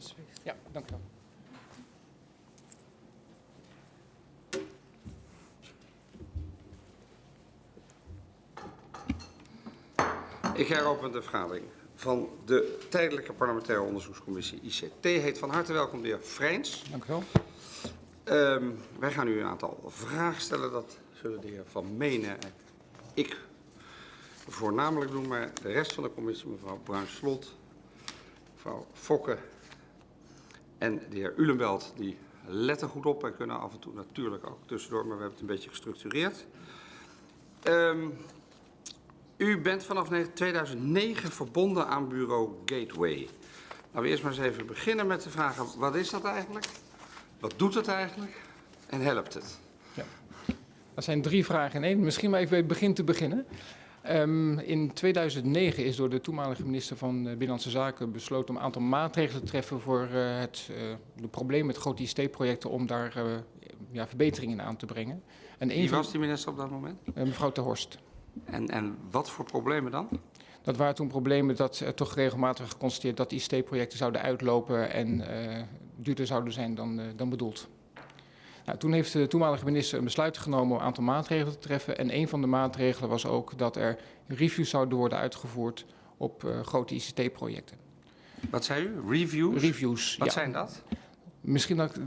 Alsjeblieft. Ja, dank u wel. Ik heropen de vergadering van de Tijdelijke Parlementaire Onderzoekscommissie ICT. Heet van harte welkom de heer Vrijns. Dank u wel. Ehm, wij gaan u een aantal vragen stellen. Dat zullen de heer Van Menen en ik voornamelijk doen. Maar de rest van de commissie, mevrouw Bruin-Slot, mevrouw Fokke en de heer Ulenbelt, die letten goed op en kunnen af en toe natuurlijk ook tussendoor. Maar we hebben het een beetje gestructureerd. Ehm, u bent vanaf 2009 verbonden aan bureau Gateway. Laten we eerst maar eens even beginnen met de vragen, wat is dat eigenlijk? Wat doet het eigenlijk? En helpt het? Dat zijn drie vragen in één. Misschien maar even bij het begin te beginnen. Ehm, in 2009 is door de toenmalige minister van eh, Binnenlandse Zaken besloten om een aantal maatregelen te treffen voor uh, het uh, de probleem met grote ICT-projecten om daar uh, ja, verbeteringen aan te brengen. En Wie was die minister op dat moment? mevrouw Ter Horst. En, en wat voor problemen dan? Dat waren toen problemen dat er toch regelmatig geconstateerd dat ICT-projecten zouden uitlopen en duurder zouden zijn dan, dan bedoeld. Nou, toen heeft de toenmalige minister een besluit genomen om een aantal maatregelen te treffen. En een van de maatregelen was ook dat er reviews zouden worden uitgevoerd op uh, grote ICT-projecten. Wat zei u? Reviews? Reviews, Wat ja. zijn dat? Misschien dat,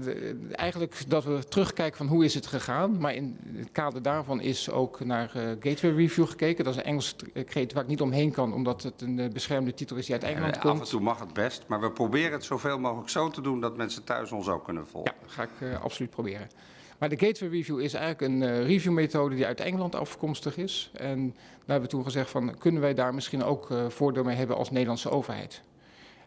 eigenlijk dat we terugkijken van hoe is het gegaan. Maar in het kader daarvan is ook naar uh, Gateway Review gekeken. Dat is een Engels kreet waar ik niet omheen kan, omdat het een uh, beschermde titel is die uit Engeland komt. Af en toe mag het best, maar we proberen het zoveel mogelijk zo te doen dat mensen thuis ons ook kunnen volgen. Ja, ga ik uh, absoluut proberen. Maar de Gateway Review is eigenlijk een reviewmethode die uit Engeland afkomstig is. En daar hebben we toen gezegd van, kunnen wij daar misschien ook voordeel mee hebben als Nederlandse overheid?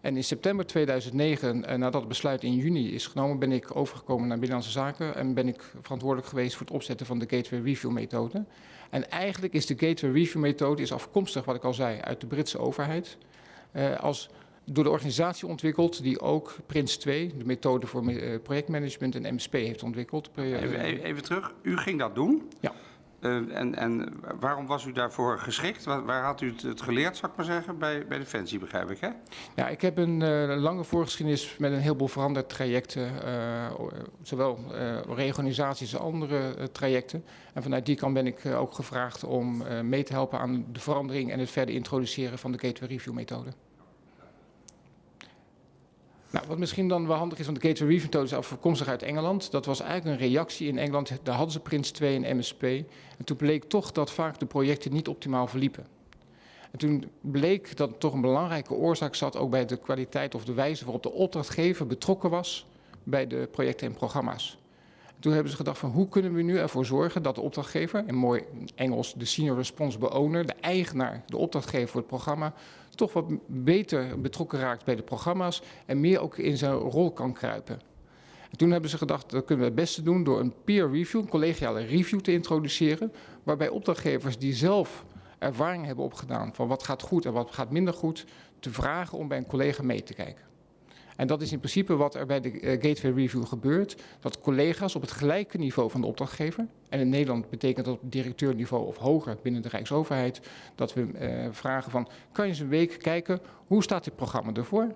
En in september 2009, uh, nadat het besluit in juni is genomen, ben ik overgekomen naar Binnenlandse Zaken en ben ik verantwoordelijk geweest voor het opzetten van de Gateway Review methode. En eigenlijk is de Gateway Review methode is afkomstig, wat ik al zei, uit de Britse overheid. Uh, als door de organisatie ontwikkeld die ook Prins 2, de methode voor uh, projectmanagement en MSP heeft ontwikkeld. Even, even, terug, u ging dat doen? Ja. Uh, en, en, waarom was u daarvoor geschikt? Waar, waar had u het, geleerd, zou ik maar zeggen, bij, bij Defensie, begrijp ik, hè? Ja, ik heb een uh, lange voorgeschiedenis met een heleboel veranderd trajecten, uh, zowel reorganisaties als andere trajecten. En vanuit die kant ben ik ook gevraagd om mee te helpen aan de verandering en het verder introduceren van de Gateway Review methode. Nou, wat misschien dan wel handig is, want de Gateway Review methode is afkomstig uit Engeland. Dat was eigenlijk een reactie in Engeland. Daar hadden ze Prins 2 en MSP. En toen bleek toch dat vaak de projecten niet optimaal verliepen. En toen bleek dat toch een belangrijke oorzaak zat ook bij de kwaliteit of de wijze waarop de opdrachtgever betrokken was bij de projecten en programma's. En toen hebben ze gedacht van hoe kunnen we nu ervoor zorgen dat de opdrachtgever, in mooi Engels de senior responsible owner, de eigenaar, de opdrachtgever voor het programma, toch wat beter betrokken raakt bij de programma's en meer ook in zijn rol kan kruipen. En toen hebben ze gedacht, dat kunnen we het beste doen door een peer review, een collegiale review te introduceren, waarbij opdrachtgevers die zelf ervaring hebben opgedaan van wat gaat goed en wat gaat minder goed, te vragen om bij een collega mee te kijken. En dat is in principe wat er bij de uh, Gateway Review gebeurt. Dat collega's op het gelijke niveau van de opdrachtgever, en in Nederland betekent dat op directeurniveau of hoger binnen de Rijksoverheid, dat we uh, vragen van, kan je eens een week kijken, hoe staat dit programma ervoor?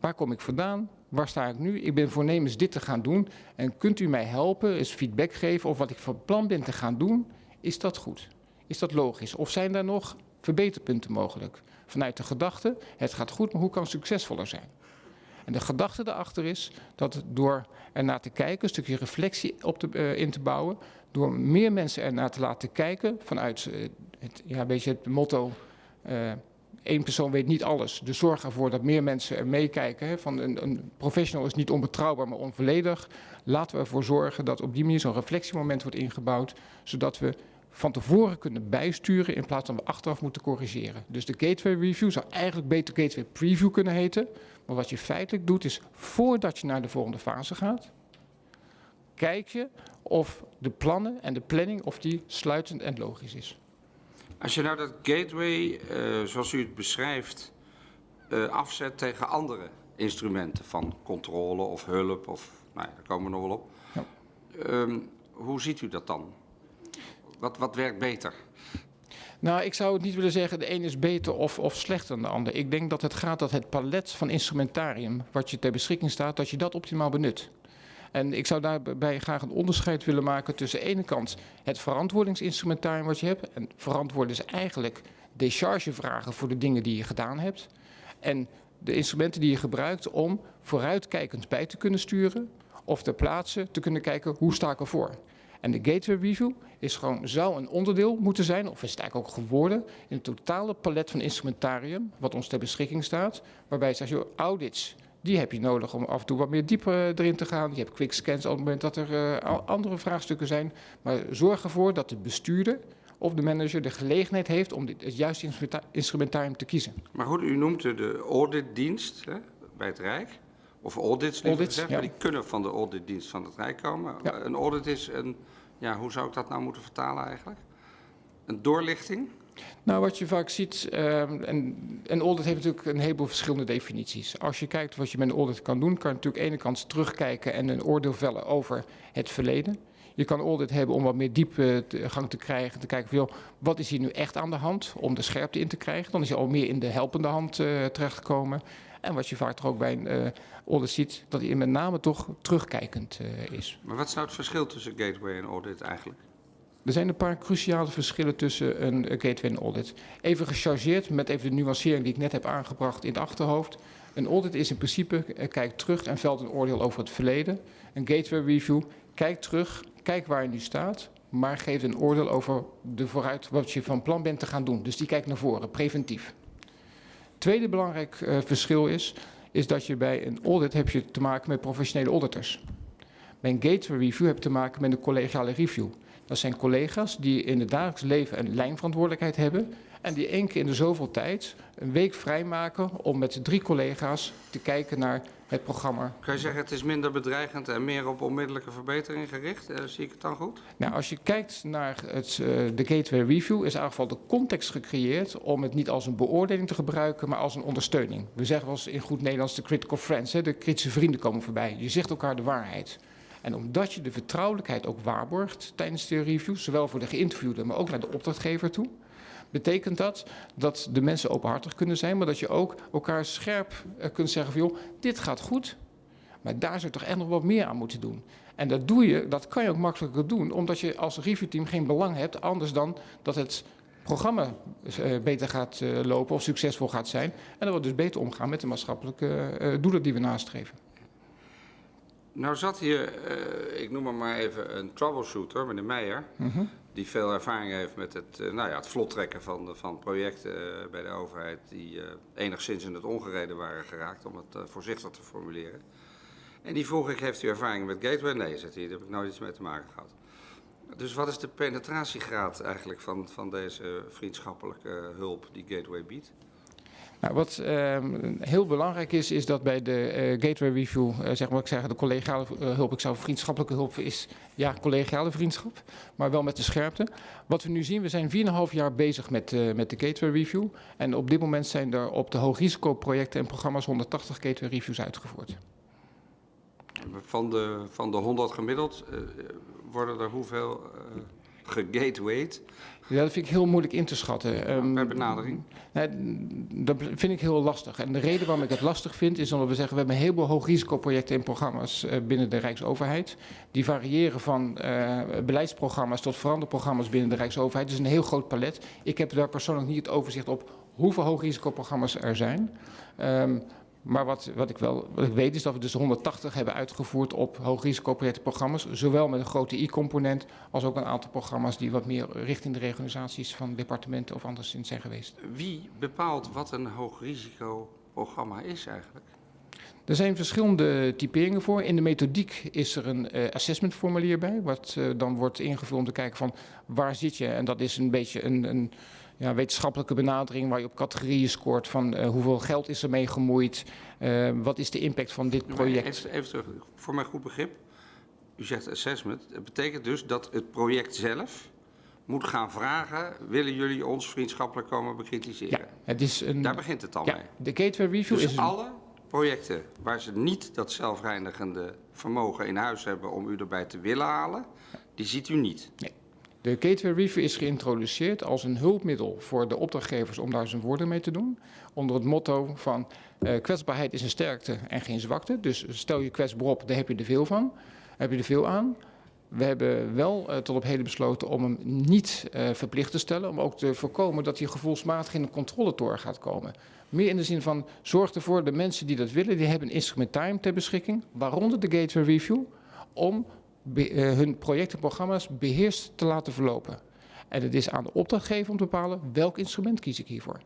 Waar kom ik vandaan? Waar sta ik nu? Ik ben voornemens dit te gaan doen. En kunt u mij helpen, eens feedback geven of wat ik van plan ben te gaan doen, is dat goed? Is dat logisch? Of zijn daar nog verbeterpunten mogelijk? Vanuit de gedachte, het gaat goed, maar hoe kan het succesvoller zijn? En de gedachte daarachter is dat door ernaar te kijken, een stukje reflectie op te, uh, in te bouwen, door meer mensen ernaar te laten kijken vanuit uh, het, ja, beetje het motto, uh, één persoon weet niet alles. Dus zorg ervoor dat meer mensen er meekijken. Van een, een professional is niet onbetrouwbaar, maar onvolledig. Laten we ervoor zorgen dat op die manier zo'n reflectiemoment wordt ingebouwd, zodat we van tevoren kunnen bijsturen in plaats van we achteraf moeten corrigeren. Dus de Gateway Review zou eigenlijk beter Gateway Preview kunnen heten. Maar wat je feitelijk doet is, voordat je naar de volgende fase gaat, kijk je of de plannen en de planning of die sluitend en logisch is. Als je nou dat gateway, uh, zoals u het beschrijft, uh, afzet tegen andere instrumenten van controle of hulp, of nou ja, daar komen we nog wel op. Ja. Um, hoe ziet u dat dan? Wat, wat werkt beter? Nou, ik zou het niet willen zeggen de een is beter of, of slechter dan de ander. Ik denk dat het gaat dat het palet van instrumentarium wat je ter beschikking staat, dat je dat optimaal benut. En ik zou daarbij graag een onderscheid willen maken tussen de ene kant het verantwoordingsinstrumentarium wat je hebt. En verantwoord is eigenlijk dechargevragen voor de dingen die je gedaan hebt. En de instrumenten die je gebruikt om vooruitkijkend bij te kunnen sturen of ter plaatse te kunnen kijken hoe sta ik ervoor. En de gateway review is gewoon, zou een onderdeel moeten zijn, of is het eigenlijk ook geworden, in het totale palet van instrumentarium wat ons ter beschikking staat. Waarbij je zegt, joh, audits, die heb je nodig om af en toe wat meer dieper erin te gaan. Je hebt quick scans op het moment dat er uh, andere vraagstukken zijn. Maar zorg ervoor dat de bestuurder of de manager de gelegenheid heeft om dit, het juiste instrumentarium te kiezen. Maar goed, u noemt de auditdienst hè, bij het Rijk. Of audits, audits gezegd, ja. die kunnen van de auditdienst van het Rijk komen. Ja. Een audit is een, ja, hoe zou ik dat nou moeten vertalen eigenlijk? Een doorlichting? Nou, wat je vaak ziet, uh, en een audit heeft natuurlijk een heleboel verschillende definities. Als je kijkt wat je met een audit kan doen, kan je natuurlijk aan de ene kant terugkijken en een oordeel vellen over het verleden. Je kan audit hebben om wat meer diepgang gang te krijgen. Te kijken van, wat is hier nu echt aan de hand? Om de scherpte in te krijgen. Dan is je al meer in de helpende hand uh, terechtgekomen. En wat je vaak toch ook bij een uh, audit ziet, dat hij met name toch terugkijkend uh, is. Maar wat is nou het verschil tussen gateway en audit eigenlijk? Er zijn een paar cruciale verschillen tussen een gateway en audit. Even gechargeerd met even de nuancering die ik net heb aangebracht in het achterhoofd. Een audit is in principe, kijkt terug en velt een oordeel over het verleden. Een gateway review kijkt terug, kijkt waar je nu staat, maar geeft een oordeel over de vooruit wat je van plan bent te gaan doen. Dus die kijkt naar voren, preventief. Tweede belangrijk uh, verschil is, is dat je bij een audit heb je te maken met professionele auditors. Bij een gateway review heb je te maken met een collegiale review. Dat zijn collega's die in het dagelijks leven een lijnverantwoordelijkheid hebben en die één keer in de zoveel tijd een week vrijmaken om met drie collega's te kijken naar het programma. Kan je zeggen het is minder bedreigend en meer op onmiddellijke verbetering gericht? Uh, zie ik het dan goed? Nou, als je kijkt naar het, uh, de Gateway Review is in ieder geval de context gecreëerd om het niet als een beoordeling te gebruiken, maar als een ondersteuning. We zeggen wel eens in goed Nederlands de critical friends, hè, de kritische vrienden komen voorbij. Je zegt elkaar de waarheid. En omdat je de vertrouwelijkheid ook waarborgt tijdens de review, zowel voor de geïnterviewde, maar ook naar de opdrachtgever toe, betekent dat dat de mensen openhartig kunnen zijn, maar dat je ook elkaar scherp uh, kunt zeggen van joh, dit gaat goed, maar daar zou je toch echt nog wat meer aan moeten doen. En dat doe je, dat kan je ook makkelijker doen, omdat je als reviewteam geen belang hebt, anders dan dat het programma uh, beter gaat uh, lopen of succesvol gaat zijn. En dat we dus beter omgaan met de maatschappelijke doelen die we nastreven. Nou zat hier, ik noem hem maar even een troubleshooter, meneer Meijer. Mm -hmm die veel ervaring heeft met het, uh, nou ja, het vlot trekken van, van projecten uh, bij de overheid die uh, enigszins in het ongereden waren geraakt, om het voorzichtig te formuleren. En die vroeg ik, heeft u ervaring met Gateway? Nee, zegt hij, daar heb ik nooit iets mee te maken gehad. Dus wat is de penetratiegraad eigenlijk van, van deze vriendschappelijke hulp die Gateway biedt? Nou, wat uh, heel belangrijk is, is dat bij de uh, Gateway Review, uh, zeg maar ik zeg de collegiale uh, hulp, ik zou vriendschappelijke hulp is, ja, collegiale vriendschap, maar wel met de scherpte. Wat we nu zien, we zijn 4,5 jaar bezig met, met de Gateway Review. En op dit moment zijn er op de hoogrisicoprojecten en programma's 180 Gateway Reviews uitgevoerd. Van de, van de 100 gemiddeld worden er hoeveel gegatewayed? Ja, dat vind ik heel moeilijk in te schatten. Um, per benadering? Nee, dat vind ik heel lastig. En de reden waarom ik het lastig vind, is omdat we zeggen... we hebben een heleboel hoogrisicoprojecten en programma's uh, binnen de Rijksoverheid. Die variëren van uh, beleidsprogramma's tot veranderprogramma's binnen de Rijksoverheid. Dus een heel groot palet. Ik heb daar persoonlijk niet het overzicht op hoeveel hoogrisicoprogramma's er zijn. Um, maar wat, wat, ik wel wat ik weet is dat we dus 180 hebben uitgevoerd op hoogrisicoprojectenprogramma's. Zowel met een grote I-component als ook een aantal programma's die wat meer richting de reorganisaties van departementen of anderszins zijn geweest. Wie bepaalt wat een hoogrisicoprogramma is eigenlijk? Er zijn verschillende typeringen voor. In de methodiek is er een uh, assessmentformulier bij, wat uh, dan wordt ingevuld om te kijken van waar zit je. En dat is een beetje een, een ja, wetenschappelijke benadering waar je op categorieën scoort van uh, hoeveel geld is er mee gemoeid, uh, wat is de impact van dit project. Even, even terug, voor mijn goed begrip. U zegt assessment. Dat betekent dus dat het project zelf moet gaan vragen, willen jullie ons vriendschappelijk komen bekritiseren? Ja, het is een, Daar begint het al ja, mee. De Gateway Review dus is alle projecten waar ze niet dat zelfreinigende vermogen in huis hebben om u erbij te willen halen, die ziet u niet? Nee. De Gateway Review is geïntroduceerd als een hulpmiddel voor de opdrachtgevers om daar zijn woorden mee te doen. Onder het motto van uh, kwetsbaarheid is een sterkte en geen zwakte. Dus stel je kwetsbaar op, daar heb je er veel van. Heb je er veel aan. We hebben wel uh, tot op heden besloten om hem niet uh, verplicht te stellen. Om ook te voorkomen dat hij gevoelsmatig in een controletoren gaat komen. Meer in de zin van zorg ervoor, de mensen die dat willen, die hebben een instrumentarium ter beschikking. Waaronder de Gateway Review. Om be, uh, hun projecten en programma's beheerst te laten verlopen. En het is aan de opdrachtgever om te bepalen welk instrument kies ik hiervoor.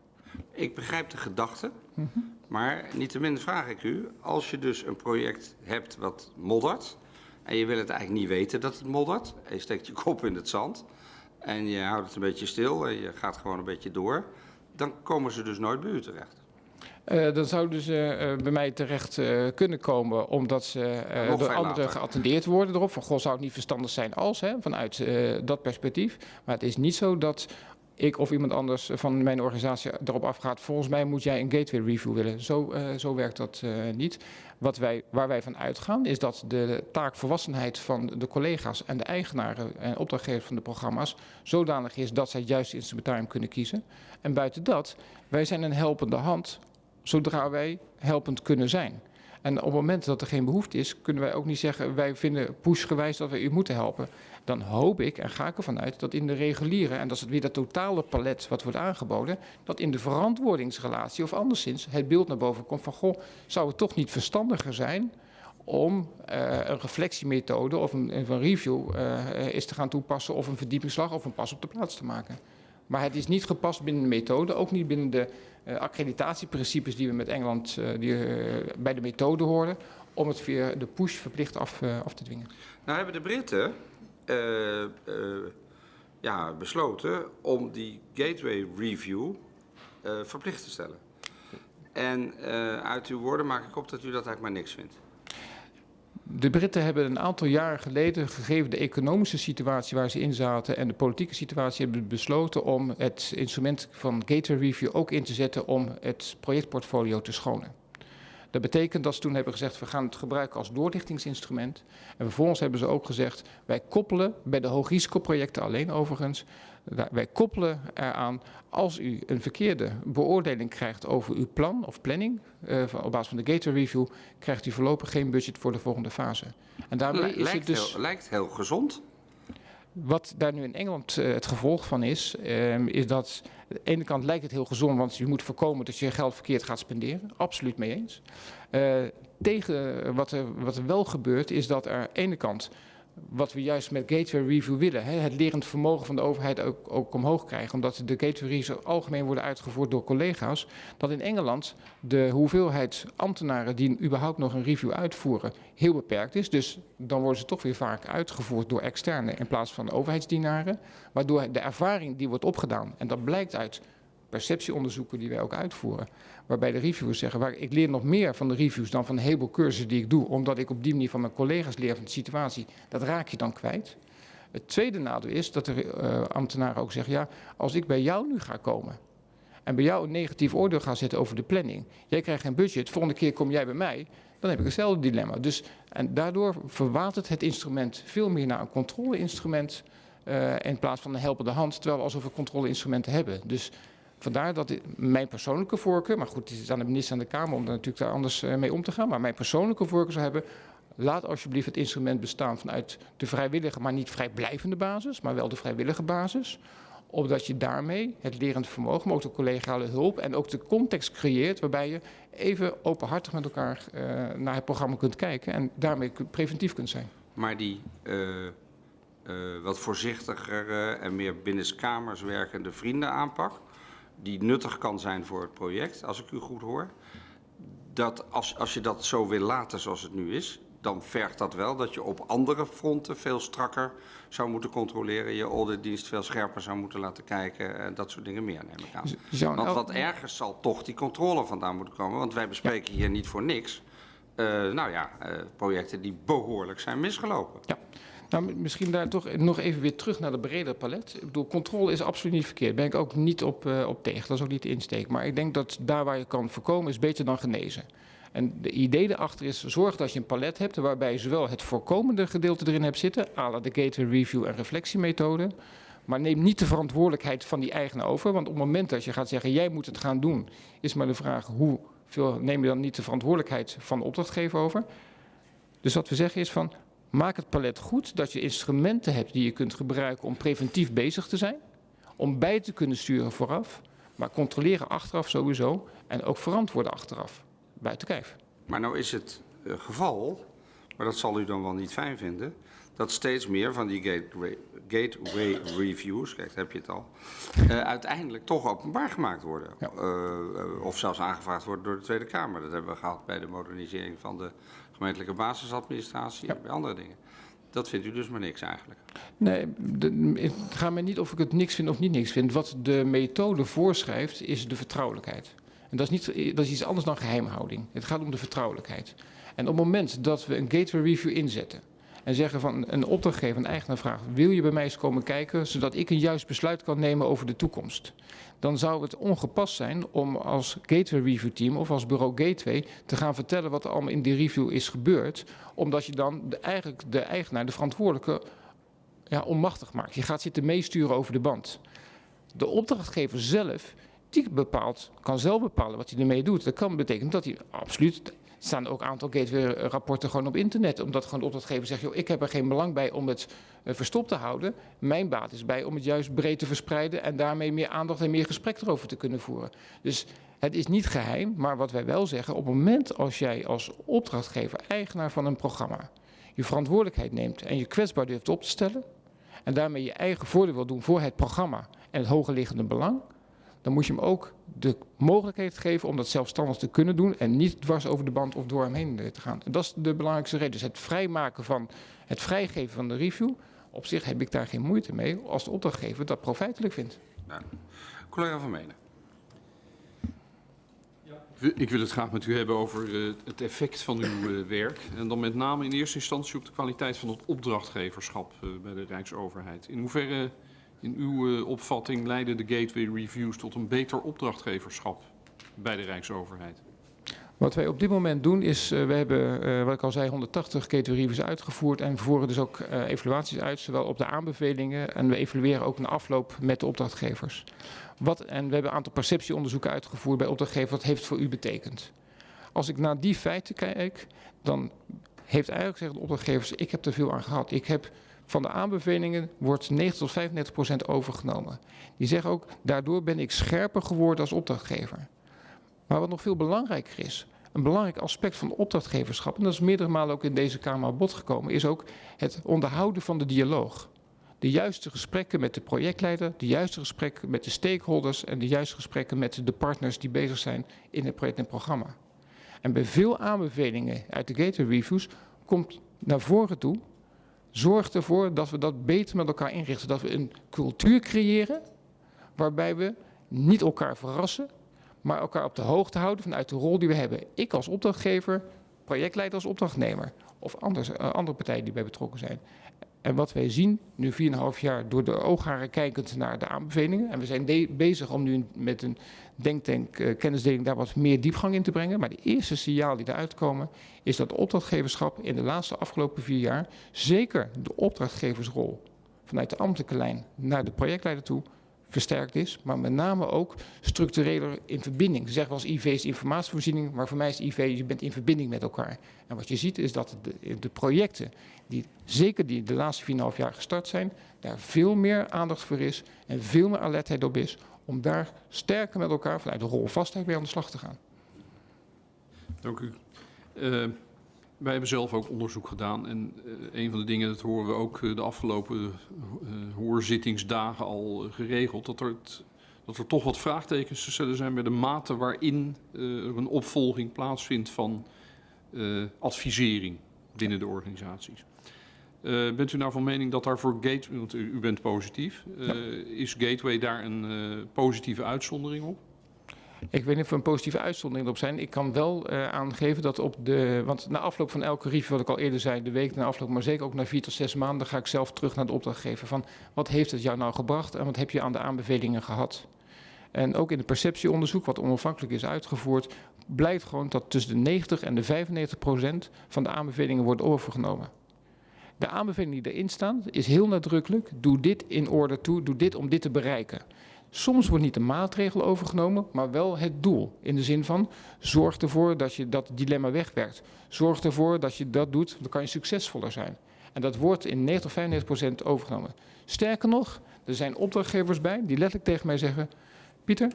Ik begrijp de gedachte, mm -hmm. maar niettemin vraag ik u, als je dus een project hebt wat moddert en je wil het eigenlijk niet weten dat het moddert, en je steekt je kop in het zand en je houdt het een beetje stil en je gaat gewoon een beetje door, dan komen ze dus nooit bij u terecht. Uh, dan zouden ze uh, bij mij terecht uh, kunnen komen omdat ze door anderen geattendeerd worden erop. Van goh, zou het niet verstandig zijn als, hè, vanuit dat perspectief. Maar het is niet zo dat ik of iemand anders van mijn organisatie erop afgaat. Volgens mij moet jij een gateway review willen. Zo, zo werkt dat niet. Wat wij, waar wij van uitgaan is dat de taakvolwassenheid van de collega's en de eigenaren en opdrachtgevers van de programma's zodanig is dat zij het juiste instrumentarium kunnen kiezen. En buiten dat, wij zijn een helpende hand zodra wij helpend kunnen zijn. En op het moment dat er geen behoefte is, kunnen wij ook niet zeggen, wij vinden pushgewijs dat we u moeten helpen. Dan hoop ik en ga ik ervan uit dat in de reguliere, en dat is weer dat totale palet wat wordt aangeboden, dat in de verantwoordingsrelatie of anderszins het beeld naar boven komt van, goh, zou het toch niet verstandiger zijn om uh, een reflectiemethode of een, een review uh, is te gaan toepassen of een verdiepingsslag of een pas op de plaats te maken. Maar het is niet gepast binnen de methode, ook niet binnen de uh, accreditatieprincipes die we met Engeland uh, die, uh, bij de methode horen, om het via de push verplicht af, af te dwingen. Nou hebben de Britten ja, besloten om die gateway review verplicht te stellen. En uit uw woorden maak ik op dat u dat eigenlijk maar niks vindt. De Britten hebben een aantal jaren geleden, gegeven de economische situatie waar ze in zaten en de politieke situatie, hebben besloten om het instrument van Gator Review ook in te zetten om het projectportfolio te schonen. Dat betekent dat ze toen hebben gezegd, we gaan het gebruiken als doorlichtingsinstrument. En vervolgens hebben ze ook gezegd, wij koppelen bij de hoogrisicoprojecten alleen overigens, wij koppelen eraan, als u een verkeerde beoordeling krijgt over uw plan of planning, uh, op basis van de Gator Review, krijgt u voorlopig geen budget voor de volgende fase. En daarmee is het dus... Heel, lijkt heel gezond. Wat daar nu in Engeland uh, het gevolg van is, um, is dat aan de ene kant lijkt het heel gezond, want je moet voorkomen dat je je geld verkeerd gaat spenderen. Absoluut mee eens. Uh, tegen wat er, wat er wel gebeurt, is dat er aan de ene kant wat we juist met Gateway Review willen. Hè, het lerend vermogen van de overheid ook, ook omhoog krijgen. Omdat de Gateway Reviews algemeen worden uitgevoerd door collega's. Dat in Engeland de hoeveelheid ambtenaren die überhaupt nog een review uitvoeren heel beperkt is. Dus dan worden ze toch weer vaak uitgevoerd door externe in plaats van overheidsdienaren. Waardoor de ervaring die wordt opgedaan, en dat blijkt uit perceptieonderzoeken die wij ook uitvoeren. Waarbij de reviewers zeggen, waar, ik leer nog meer van de reviews dan van een heleboel cursussen die ik doe. Omdat ik op die manier van mijn collega's leer van de situatie. Dat raak je dan kwijt. Het tweede nadeel is dat de uh, ambtenaren ook zeggen, ja, als ik bij jou nu ga komen en bij jou een negatief oordeel ga zetten over de planning. Jij krijgt geen budget, volgende keer kom jij bij mij, dan heb ik hetzelfde dilemma. Dus, en daardoor verwatert het instrument veel meer naar een controleinstrument uh, in plaats van een helpende hand, terwijl we alsof we controleinstrumenten hebben. Dus Vandaar dat mijn persoonlijke voorkeur, maar goed, het is aan de minister en de Kamer om daar natuurlijk daar anders uh, mee om te gaan. Maar mijn persoonlijke voorkeur zou hebben, laat alsjeblieft het instrument bestaan vanuit de vrijwillige, maar niet vrijblijvende basis, maar wel de vrijwillige basis. Omdat je daarmee het lerend vermogen, maar ook de collegiale hulp en ook de context creëert waarbij je even openhartig met elkaar uh, naar het programma kunt kijken en daarmee preventief kunt zijn. Maar die uh, wat voorzichtiger en meer binnenskamers werkende vrienden aanpak, die nuttig kan zijn voor het project, als ik u goed hoor. Dat als, als je dat zo wil laten zoals het nu is, dan vergt dat wel dat je op andere fronten veel strakker zou moeten controleren. Je auditdienst veel scherper zou moeten laten kijken. En dat soort dingen meer, neem ik aan. Want wat ergens zal toch die controle vandaan moeten komen. Want wij bespreken hier niet voor niks. Uh, nou ja, uh, projecten die behoorlijk zijn misgelopen. Ja. Nou, misschien daar toch nog even weer terug naar de bredere palet. Ik bedoel, controle is absoluut niet verkeerd. Daar ben ik ook niet op, uh, op tegen. Dat is ook niet de insteek. Maar ik denk dat daar waar je kan voorkomen is beter dan genezen. En de idee erachter is, zorg dat je een palet hebt waarbij je zowel het voorkomende gedeelte erin hebt zitten, à la de gator review en reflectiemethode, Maar neem niet de verantwoordelijkheid van die eigenaar over. Want op het moment dat je gaat zeggen, jij moet het gaan doen, is maar de vraag hoeveel neem je dan niet de verantwoordelijkheid van de opdrachtgever over. Dus wat we zeggen is van, maak het palet goed, dat je instrumenten hebt die je kunt gebruiken om preventief bezig te zijn. Om bij te kunnen sturen vooraf, maar controleren achteraf sowieso en ook verantwoorden achteraf, buiten kijf. Maar nou is het uh, geval, maar dat zal u dan wel niet fijn vinden, dat steeds meer van die gateway, gateway reviews, kijk, heb je het al, uh, uiteindelijk toch openbaar gemaakt worden. Ja. Uh, of zelfs aangevraagd worden door de Tweede Kamer. Dat hebben we gehad bij de modernisering van de gemeentelijke basisadministratie ja. en bij andere dingen. Dat vindt u dus maar niks eigenlijk? Nee, de, het gaat mij niet of ik het niks vind of niet niks vind. Wat de methode voorschrijft is de vertrouwelijkheid. En dat is, niet, dat is iets anders dan geheimhouding. Het gaat om de vertrouwelijkheid. En op het moment dat we een gateway review inzetten en zeggen van een opdrachtgever, een eigenaar vraagt, wil je bij mij eens komen kijken zodat ik een juist besluit kan nemen over de toekomst? Dan zou het ongepast zijn om als gateway review team of als bureau gateway te gaan vertellen wat er allemaal in die review is gebeurd, omdat je dan de, eigenlijk de eigenaar, de verantwoordelijke, ja, onmachtig maakt. Je gaat zitten meesturen over de band. De opdrachtgever zelf die bepaalt, kan zelf bepalen wat hij ermee doet. Dat kan betekenen dat hij absoluut staan ook een aantal gateway-rapporten gewoon op internet. Omdat gewoon opdrachtgever zegt, joh, ik heb er geen belang bij om het uh, verstopt te houden. Mijn baat is bij om het juist breed te verspreiden en daarmee meer aandacht en meer gesprek erover te kunnen voeren. Dus het is niet geheim, maar wat wij wel zeggen, op het moment als jij als opdrachtgever, eigenaar van een programma, je verantwoordelijkheid neemt en je kwetsbaar durft op te stellen, en daarmee je eigen voordeel wil doen voor het programma en het hoger liggende belang, dan moet je hem ook de mogelijkheid geven om dat zelfstandig te kunnen doen en niet dwars over de band of door hem heen te gaan. En dat is de belangrijkste reden. Dus het vrijmaken van, het vrijgeven van de review, op zich heb ik daar geen moeite mee als de opdrachtgever dat profijtelijk vindt. Nou, collega Van Menen. Ik wil het graag met u hebben over uh, het effect van uw uh, werk. En dan met name in eerste instantie op de kwaliteit van het opdrachtgeverschap bij de Rijksoverheid. In hoeverre in uw uh, opvatting leiden de gateway reviews tot een beter opdrachtgeverschap bij de Rijksoverheid? Wat wij op dit moment doen is, uh, we hebben, uh, wat ik al zei, 180 gateway reviews uitgevoerd en we voeren dus ook evaluaties uit, zowel op de aanbevelingen en we evalueren ook na afloop met de opdrachtgevers. Wat, en we hebben een aantal perceptieonderzoeken uitgevoerd bij opdrachtgevers, wat heeft het voor u betekend? Als ik naar die feiten kijk, dan heeft eigenlijk gezegd de opdrachtgevers, ik heb er veel aan gehad. Ik heb van de aanbevelingen wordt 90 tot 35 procent overgenomen. Die zeggen ook, daardoor ben ik scherper geworden als opdrachtgever. Maar wat nog veel belangrijker is, een belangrijk aspect van opdrachtgeverschap, en dat is meerdere malen ook in deze Kamer aan bod gekomen, is ook het onderhouden van de dialoog. De juiste gesprekken met de projectleider, de juiste gesprekken met de stakeholders en de juiste gesprekken met de partners die bezig zijn in het project en programma. En bij veel aanbevelingen uit de Gateway Reviews komt naar voren toe Zorg ervoor dat we dat beter met elkaar inrichten. Dat we een cultuur creëren waarbij we niet elkaar verrassen, maar elkaar op de hoogte houden vanuit de rol die we hebben. Ik als opdrachtgever, projectleider als opdrachtnemer of anders, uh, andere partijen die bij betrokken zijn. En wat wij zien, nu 4,5 jaar door de oogharen kijkend naar de aanbevelingen. En we zijn bezig om nu met een denktank uh, kennisdeling daar wat meer diepgang in te brengen. Maar de eerste signaal die eruit komen is dat opdrachtgeverschap in de laatste afgelopen vier jaar zeker de opdrachtgeversrol vanuit de ambtelijke lijn naar de projectleider toe versterkt is, maar met name ook structureler in verbinding. Ze zeggen eens IV is informatievoorziening, maar voor mij is IV, je bent in verbinding met elkaar. En wat je ziet is dat de, de projecten, die zeker die de laatste 4,5 jaar gestart zijn, daar veel meer aandacht voor is en veel meer alertheid op is om daar sterker met elkaar vanuit de rol vastheid mee aan de slag te gaan. Dank u. Uh, wij hebben zelf ook onderzoek gedaan en uh, een van de dingen, dat horen we ook uh, de afgelopen uh, hoorzittingsdagen al geregeld, dat er, dat er toch wat vraagtekens te stellen zijn bij de mate waarin er een opvolging plaatsvindt van advisering binnen de organisaties. bent u nou van mening dat daar voor Gateway, want u, u bent positief, ja. is Gateway daar een positieve uitzondering op? Ik weet niet of er een positieve uitzondering op zijn. Ik kan wel uh, aangeven dat op de. Want na afloop van elke review, wat ik al eerder zei, de week na afloop, maar zeker ook na vier tot zes maanden, ga ik zelf terug naar de opdrachtgever. Van wat heeft het jou nou gebracht en wat heb je aan de aanbevelingen gehad? En ook in het perceptieonderzoek, wat onafhankelijk is uitgevoerd, blijkt gewoon dat tussen de 90 en de 95 procent van de aanbevelingen wordt overgenomen. De aanbeveling die erin staan is heel nadrukkelijk. Doe dit in orde toe, doe dit om dit te bereiken. Soms wordt niet de maatregel overgenomen, maar wel het doel. In de zin van, zorg ervoor dat je dat dilemma wegwerkt. Zorg ervoor dat je dat doet, dan kan je succesvoller zijn. En dat wordt in 90 95 procent overgenomen. Sterker nog, er zijn opdrachtgevers bij die letterlijk tegen mij zeggen... Pieter,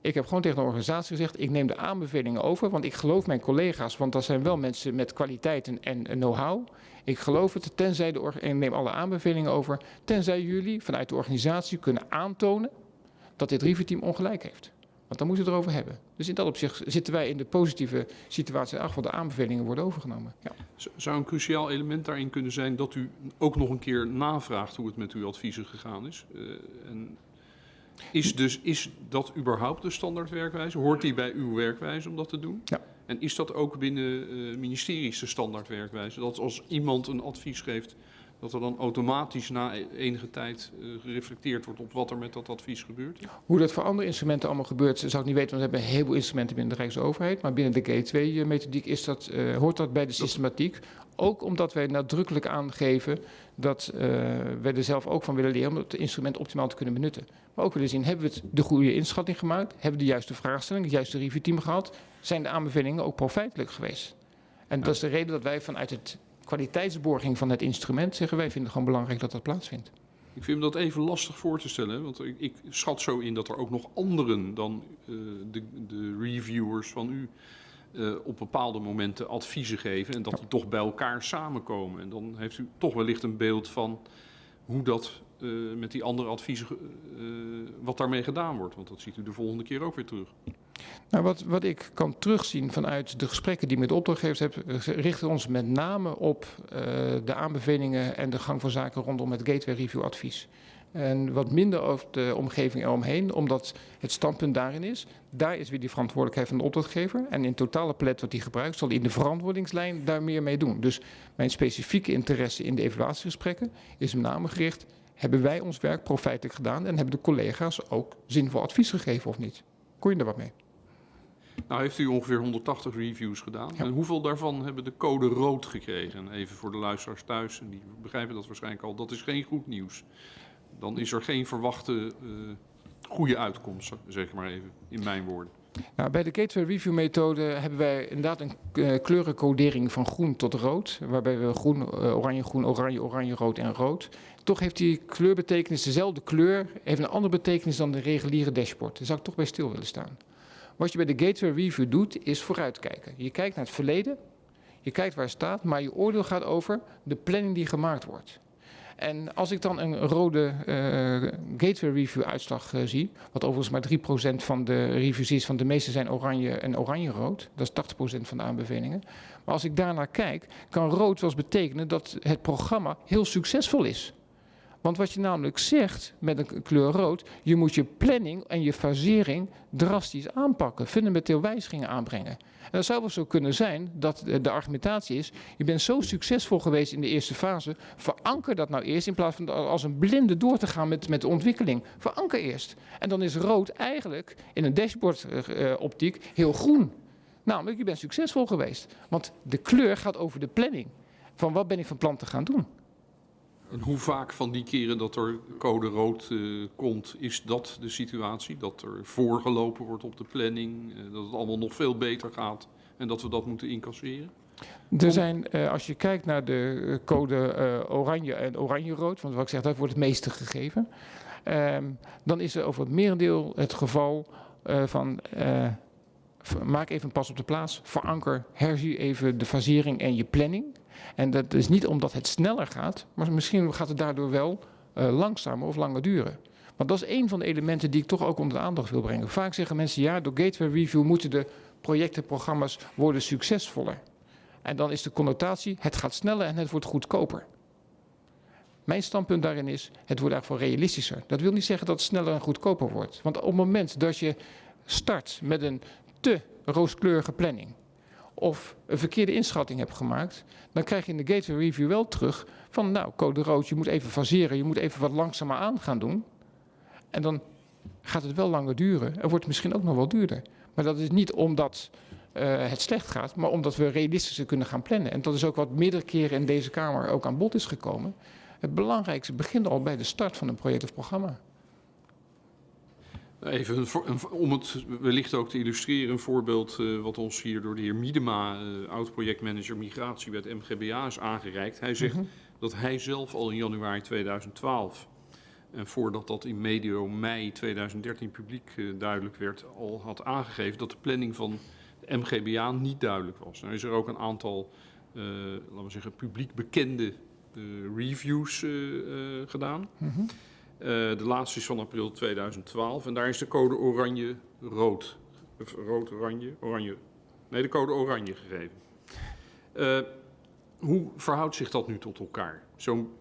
ik heb gewoon tegen de organisatie gezegd, ik neem de aanbevelingen over, want ik geloof mijn collega's, want dat zijn wel mensen met kwaliteiten en know-how. Ik geloof het, tenzij de ik neem alle aanbevelingen over, tenzij jullie vanuit de organisatie kunnen aantonen dat dit reviewteam ongelijk heeft. Want dan moeten we het erover hebben. Dus in dat opzicht zitten wij in de positieve situatie ach, de aanbevelingen worden overgenomen. Ja. Zou een cruciaal element daarin kunnen zijn dat u ook nog een keer navraagt hoe het met uw adviezen gegaan is? Uh, en is, dus, is dat überhaupt de standaard werkwijze? Hoort die bij uw werkwijze om dat te doen? Ja. En is dat ook binnen uh, ministeries de standaard werkwijze? Dat als iemand een advies geeft, dat er dan automatisch na enige tijd uh, gereflecteerd wordt op wat er met dat advies gebeurt? Hoe dat voor andere instrumenten allemaal gebeurt, zou ik niet weten, want we hebben een heleboel instrumenten binnen de Rijksoverheid. Maar binnen de G2-methodiek is dat, uh, hoort dat bij de systematiek. Ook omdat wij nadrukkelijk aangeven dat uh, wij er zelf ook van willen leren om het instrument optimaal te kunnen benutten. Maar ook willen zien, hebben we het de goede inschatting gemaakt? Hebben we de juiste vraagstelling, het juiste reviewteam gehad? Zijn de aanbevelingen ook profijtelijk geweest? En ja. dat is de reden dat wij vanuit het kwaliteitsborging van het instrument zeggen, wij vinden het gewoon belangrijk dat dat plaatsvindt. Ik vind dat even lastig voor te stellen, want ik, ik schat zo in dat er ook nog anderen dan uh, de, de reviewers van u uh, op bepaalde momenten adviezen geven en dat die toch bij elkaar samenkomen. En dan heeft u toch wellicht een beeld van hoe dat uh, met die andere adviezen, uh, wat daarmee gedaan wordt. Want dat ziet u de volgende keer ook weer terug. Nou, wat, wat ik kan terugzien vanuit de gesprekken die ik met opdrachtgevers heb, richten ons met name op de aanbevelingen en de gang van zaken rondom het Gateway Review advies. En wat minder over de omgeving eromheen, omdat het standpunt daarin is, daar is weer die verantwoordelijkheid van de opdrachtgever. En in totale palet wat die gebruikt, zal in de verantwoordingslijn daar meer mee doen. Dus mijn specifieke interesse in de evaluatiegesprekken is met name gericht, hebben wij ons werk profijtelijk gedaan en hebben de collega's ook zinvol advies gegeven of niet? Kon je er wat mee? Nou heeft u ongeveer 180 reviews gedaan. Ja. En hoeveel daarvan hebben de code rood gekregen? Even voor de luisteraars thuis, en die begrijpen dat waarschijnlijk al. Dat is geen goed nieuws dan is er geen verwachte uh, goede uitkomst, zeg maar even, in mijn woorden. Nou, bij de Gateway Review methode hebben wij inderdaad een uh, kleurencodering van groen tot rood. Waarbij we groen, uh, oranje, groen, oranje, oranje, rood en rood. Toch heeft die kleurbetekenis dezelfde kleur, heeft een andere betekenis dan de reguliere dashboard. Daar zou ik toch bij stil willen staan. Wat je bij de Gateway Review doet, is vooruitkijken. Je kijkt naar het verleden, je kijkt waar het staat, maar je oordeel gaat over de planning die gemaakt wordt. En als ik dan een rode uh, gateway review uitslag uh, zie, wat overigens maar 3% van de reviews is, van de meeste zijn oranje en oranje-rood, dat is 80% van de aanbevelingen. Maar als ik daarnaar kijk, kan rood wel eens betekenen dat het programma heel succesvol is. Want wat je namelijk zegt met een kleur rood, je moet je planning en je fasering drastisch aanpakken, fundamenteel wijzigingen aanbrengen. En dat zou wel zo kunnen zijn dat de argumentatie is, je bent zo succesvol geweest in de eerste fase, veranker dat nou eerst in plaats van als een blinde door te gaan met, met de ontwikkeling. Veranker eerst. En dan is rood eigenlijk in een dashboard uh, optiek heel groen. Namelijk, je bent succesvol geweest. Want de kleur gaat over de planning. Van wat ben ik van plan te gaan doen? En hoe vaak van die keren dat er code rood uh, komt, is dat de situatie? Dat er voorgelopen wordt op de planning, uh, dat het allemaal nog veel beter gaat en dat we dat moeten incasseren? Er zijn, uh, als je kijkt naar de code oranje en oranje-rood, want wat ik zeg, dat wordt het meeste gegeven. Um, dan is er over het merendeel het geval van maak even een pas op de plaats, veranker, herzie even de fasering en je planning. En dat is niet omdat het sneller gaat, maar misschien gaat het daardoor wel uh, langzamer of langer duren. Want dat is een van de elementen die ik toch ook onder de aandacht wil brengen. Vaak zeggen mensen, ja, door Gateway Review moeten de projecten, programma's worden succesvoller. En dan is de connotatie, het gaat sneller en het wordt goedkoper. Mijn standpunt daarin is, het wordt wel realistischer. Dat wil niet zeggen dat het sneller en goedkoper wordt. Want op het moment dat je start met een te rooskleurige planning of een verkeerde inschatting hebt gemaakt, dan krijg je in de gateway review wel terug van nou, code rood, je moet even faseren, je moet even wat langzamer aan gaan doen. En dan gaat het wel langer duren en wordt het misschien ook nog wel duurder. Maar dat is niet omdat eh, het slecht gaat, maar omdat we realistischer kunnen gaan plannen. En dat is ook wat meerdere keren in deze Kamer ook aan bod is gekomen. Het belangrijkste begint al bij de start van een project of programma. Even een om het wellicht ook te illustreren, een voorbeeld eh, wat ons hier door de heer Miedema, eh, oud-projectmanager migratie bij het MGBA, is aangereikt. Hij zegt dat hij zelf al in januari 2012, en voordat dat in medio mei 2013 publiek eh, duidelijk werd, al had aangegeven dat de planning van de MGBA niet duidelijk was. Nou is er ook een aantal, laten we zeggen, publiek bekende reviews gedaan. Eh, de laatste is van april 2012 en daar is de code oranje-rood. Rood-oranje, oranje. Nee, de code oranje gegeven. Eh, hoe verhoudt zich dat nu tot elkaar? Zo'n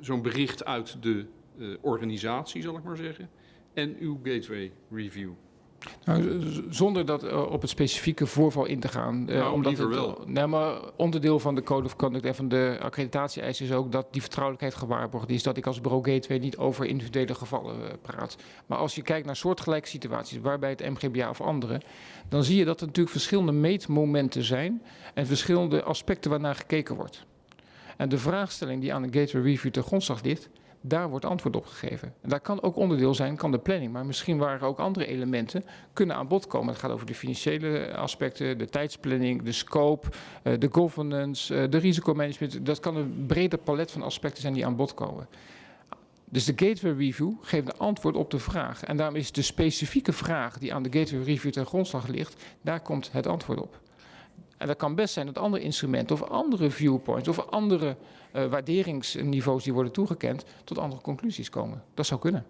zo'n bericht uit de eh, organisatie, zal ik maar zeggen, en uw gateway review. Nou, zonder dat eh, op het specifieke voorval in te gaan. eh, Nou, omdat het, wel. Nee, maar onderdeel van de Code of Conduct en van de accreditatie-eis is ook dat die vertrouwelijkheid gewaarborgd is. Dat ik als bureau gateway niet over individuele gevallen eh, praat. Maar als je kijkt naar soortgelijke situaties, waarbij het MGBA of andere, dan zie je dat er natuurlijk verschillende meetmomenten zijn en verschillende aspecten waarnaar gekeken wordt. En de vraagstelling die aan de Gateway Review ten grondslag ligt, daar wordt antwoord op gegeven. En daar kan ook onderdeel zijn, kan de planning, maar misschien waren ook andere elementen kunnen aan bod komen. Het gaat over de financiële aspecten, de tijdsplanning, de scope, eh, de governance, eh, de risicomanagement. Dat kan een breder palet van aspecten zijn die aan bod komen. Dus de Gateway Review geeft een antwoord op de vraag. En daarom is de specifieke vraag die aan de Gateway Review ten grondslag ligt, daar komt het antwoord op. En dat kan best zijn dat andere instrumenten of andere viewpoints of andere eh, waarderingsniveaus die worden toegekend tot andere conclusies komen. Dat zou kunnen.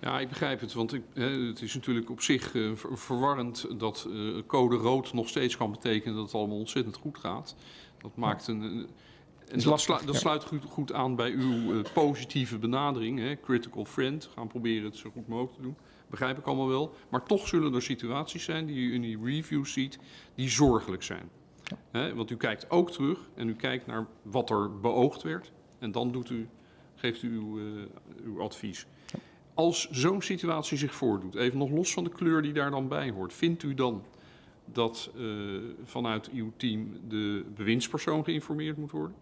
Ja, ik begrijp het, want ik, hè, het is natuurlijk op zich eh, ver- verwarrend dat eh, code rood nog steeds kan betekenen dat het allemaal ontzettend goed gaat. Dat maakt een. een- en dat, slu- sluit goed, goed aan bij uw positieve benadering, hè, critical friend. Gaan proberen het zo goed mogelijk te doen. Begrijp ik allemaal wel. Maar toch zullen er situaties zijn die u in die reviews ziet, die zorgelijk zijn. Want u kijkt ook terug en u kijkt naar wat er beoogd werd. En dan doet u, geeft u uw, eh, uw advies. Als zo'n situatie zich voordoet, even nog los van de kleur die daar dan bij hoort, vindt u dan dat eh, vanuit uw team de bewindspersoon geïnformeerd moet worden?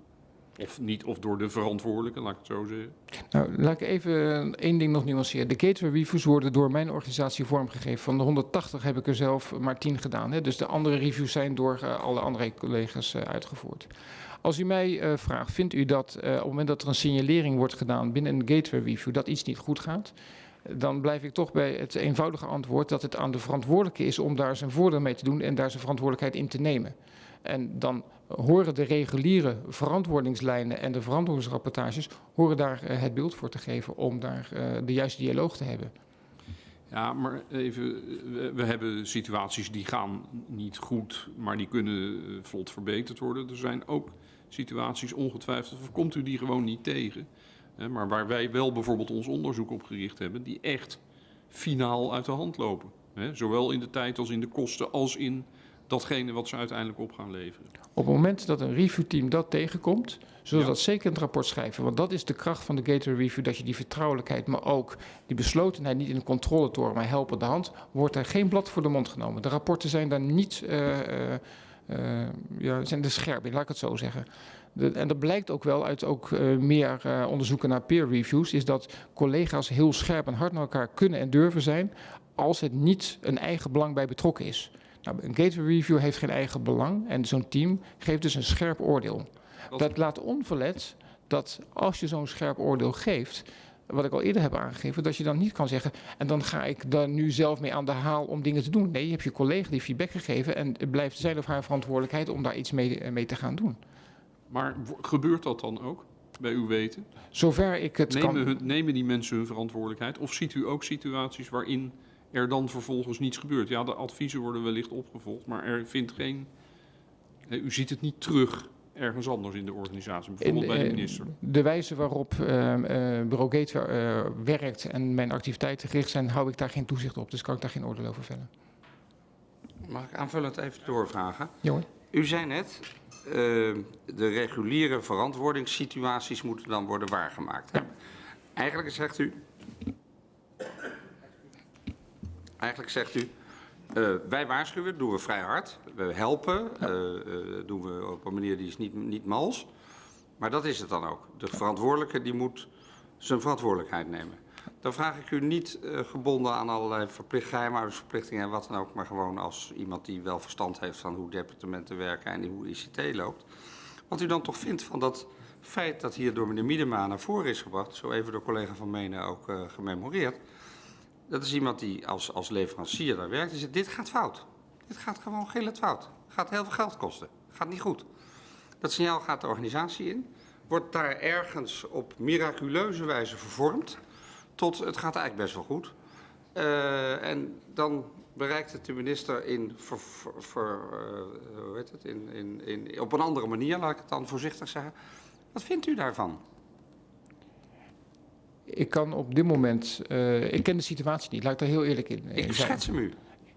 Of niet, of door de verantwoordelijke, laat ik het zo zeggen. Nou, laat ik even één ding nog nuanceren. De gateway reviews worden door mijn organisatie vormgegeven. Van de 180 heb ik er zelf maar 10 gedaan. Hè. Dus de andere reviews zijn door eh, alle andere collega's eh, uitgevoerd. Als u mij eh, vraagt, vindt u dat op het moment dat er een signalering wordt gedaan binnen een gateway review dat iets niet goed gaat? Dan blijf ik toch bij het eenvoudige antwoord dat het aan de verantwoordelijke is om daar zijn voordeel mee te doen en daar zijn verantwoordelijkheid in te nemen. En dan horen de reguliere verantwoordingslijnen en de verantwoordingsrapportages horen daar eh, het beeld voor te geven om daar eh, de juiste dialoog te hebben. Ja, maar even, we, hebben situaties die gaan niet goed, maar die kunnen eh, vlot verbeterd worden. Er zijn ook situaties, ongetwijfeld, of komt u die gewoon niet tegen. Maar waar wij wel bijvoorbeeld ons onderzoek op gericht hebben, die echt finaal uit de hand lopen. Zowel in de tijd als in de kosten, als in datgene wat ze uiteindelijk op gaan leveren. Op het moment dat een reviewteam dat tegenkomt, zullen we Ja. dat zeker in het rapport schrijven. Want dat is de kracht van de gateway review, dat je die vertrouwelijkheid, maar ook die beslotenheid niet in de controletoren, maar helpende hand, wordt er geen blad voor de mond genomen. De rapporten zijn daar niet, eh, eh, ja, zijn er scherp in, laat ik het zo zeggen. De- en dat blijkt ook wel uit ook eh, meer onderzoeken naar peer reviews, is dat collega's heel scherp en hard naar elkaar kunnen en durven zijn als het niet een eigen belang bij betrokken is. Nou, een gateway review heeft geen eigen belang en zo'n team geeft dus een scherp oordeel. Dat- laat onverlet dat als je zo'n scherp oordeel geeft, wat ik al eerder heb aangegeven, dat je dan niet kan zeggen en dan ga ik daar nu zelf mee aan de haal om dingen te doen. Nee, je hebt je collega die feedback gegeven en het blijft zijn of haar verantwoordelijkheid om daar iets mee, eh, mee te gaan doen. Maar gebeurt dat dan ook, bij uw weten? Zover ik het Nemen, kan. hun- nemen die mensen hun verantwoordelijkheid? Of ziet u ook situaties waarin er dan vervolgens niets gebeurt? Ja, de adviezen worden wellicht opgevolgd, maar er vindt geen. U ziet het niet terug ergens anders in de organisatie, bijvoorbeeld bij de eh, minister. de wijze waarop eh, Bureau eh, werkt en mijn activiteiten gericht zijn, hou ik daar geen toezicht op. Dus kan ik daar geen oordeel over vellen. Mag ik aanvullend even doorvragen? Jongen. U zei net, de reguliere verantwoordingssituaties moeten dan worden waargemaakt. Eigenlijk zegt u... Eigenlijk zegt u, Eh, wij waarschuwen, doen we vrij hard. We helpen, eh, eh, doen we op een manier die is niet, niet mals. Maar dat is het dan ook. De verantwoordelijke die moet zijn verantwoordelijkheid nemen. Dan vraag ik u niet gebonden aan allerlei verplicht, geheimhoudingsverplichtingen en wat dan ook, maar gewoon als iemand die wel verstand heeft van hoe departementen werken en hoe ICT loopt. Wat u dan toch vindt van dat feit dat hier door meneer Miedema naar voren is gebracht, zo even door collega Van Menen ook gememoreerd. Dat is iemand die als, als leverancier daar werkt en zegt, dit gaat fout. Dit gaat gewoon gillend fout. Gaat heel veel geld kosten. Gaat niet goed. Dat signaal gaat de organisatie in, wordt daar ergens op miraculeuze wijze vervormd, tot het gaat eigenlijk best wel goed. Eh, en dan bereikt het de minister in, eh, het, in, in, in, op een andere manier, laat ik het dan voorzichtig zeggen. Wat vindt u daarvan? Ik kan op dit moment, eh, ik ken de situatie niet, laat ik daar heel eerlijk in, in Ik schets hem u. Ik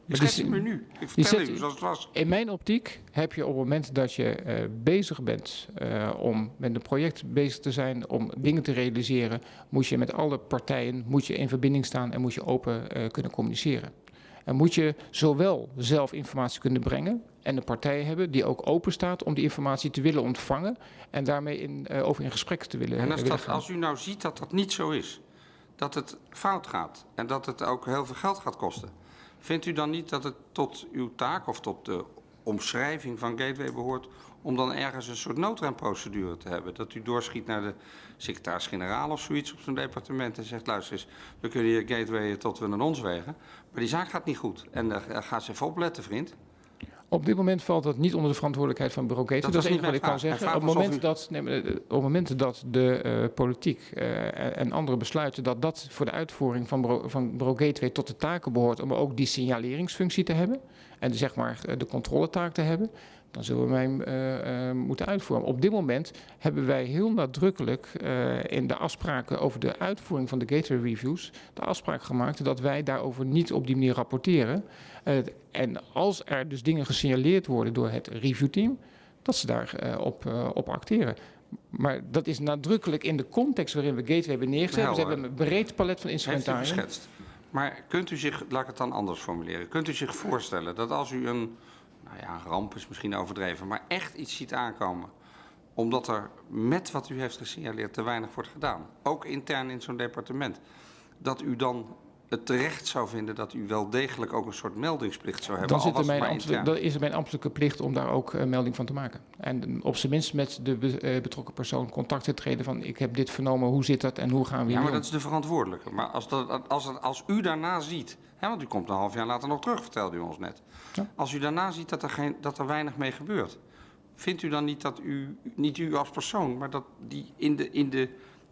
die schets hem u nu. Ik vertel u zoals het was. In mijn optiek heb je op het moment dat je eh, bezig bent eh, om met een project bezig te zijn, om dingen te realiseren, moet je met alle partijen moet je in verbinding staan en moet je open eh, kunnen communiceren. En moet je zowel zelf informatie kunnen brengen en een partij hebben die ook open staat om die informatie te willen ontvangen en daarmee in, eh, over in gesprek te willen, En als, willen dat, gaan. als u nou ziet dat dat niet zo is, dat het fout gaat en dat het ook heel veel geld gaat kosten, vindt u dan niet dat het tot uw taak of tot de omschrijving van Gateway behoort om dan ergens een soort noodremprocedure te hebben? Dat u doorschiet naar de secretaris-generaal of zoiets op zo'n departement en zegt, luister eens, we kunnen hier Gateway tot we naar ons wegen, maar die zaak gaat niet goed. En uh, ga eens even opletten, vriend. Op dit moment valt dat niet onder de verantwoordelijkheid van bureau Gaten. Dat is het enige wat ik kan zeggen. Op het, moment dat, nee, maar, op het moment dat de eh, politiek eh, en andere besluiten dat dat voor de uitvoering van bureau, van bureau Gateway tot de taken behoort om ook die signaleringsfunctie te hebben en de, zeg maar eh, de controletaak te hebben, dan zullen we hem eh, eh, moeten uitvoeren. Op dit moment hebben wij heel nadrukkelijk eh, in de afspraken over de uitvoering van de Gateway Reviews de afspraak gemaakt dat wij daarover niet op die manier rapporteren. Uh, en als er dus dingen gesignaleerd worden door het reviewteam, dat ze daarop op, op acteren. Maar dat is nadrukkelijk in de context waarin we Gateway hebben neergezet. Nou, we hebben een breed palet van instrumentarium. Heeft u geschetst. Maar kunt u zich, laat ik het dan anders formuleren, kunt u zich voorstellen dat als u een, nou ja, ramp is misschien overdreven, maar echt iets ziet aankomen, omdat er met wat u heeft gesignaleerd te weinig wordt gedaan, ook intern in zo'n departement, dat u dan het terecht zou vinden dat u wel degelijk ook een soort meldingsplicht zou hebben. Dan, zit er mijn ambtelijk, dan is er mijn ambtelijke plicht om daar ook uh, melding van te maken. En op zijn minst met de be, uh, betrokken persoon contact te treden van ik heb dit vernomen, hoe zit dat en hoe gaan we Ja, maar om? dat is de verantwoordelijke. Maar als, dat, als, het, als u daarna ziet, hè, want u komt een half jaar later nog terug, vertelde u ons net. Ja. Als u daarna ziet dat er, geen, dat er weinig mee gebeurt, vindt u dan niet dat u, niet u als persoon, maar dat die in de, in de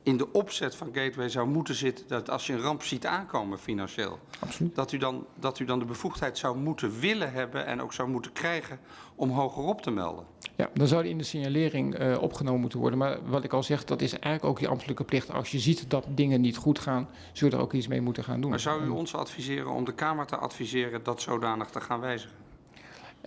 in de opzet van Gateway zou moeten zitten dat als je een ramp ziet aankomen financieel, Absoluut. Dat, u dan, dat u dan de bevoegdheid zou moeten willen hebben en ook zou moeten krijgen om hogerop te melden. Ja, dan zou die in de signalering uh, opgenomen moeten worden. Maar wat ik al zeg, dat is eigenlijk ook je ambtelijke plicht. Als je ziet dat dingen niet goed gaan, zul je er ook iets mee moeten gaan doen. Maar zou u ons adviseren om de Kamer te adviseren dat zodanig te gaan wijzigen?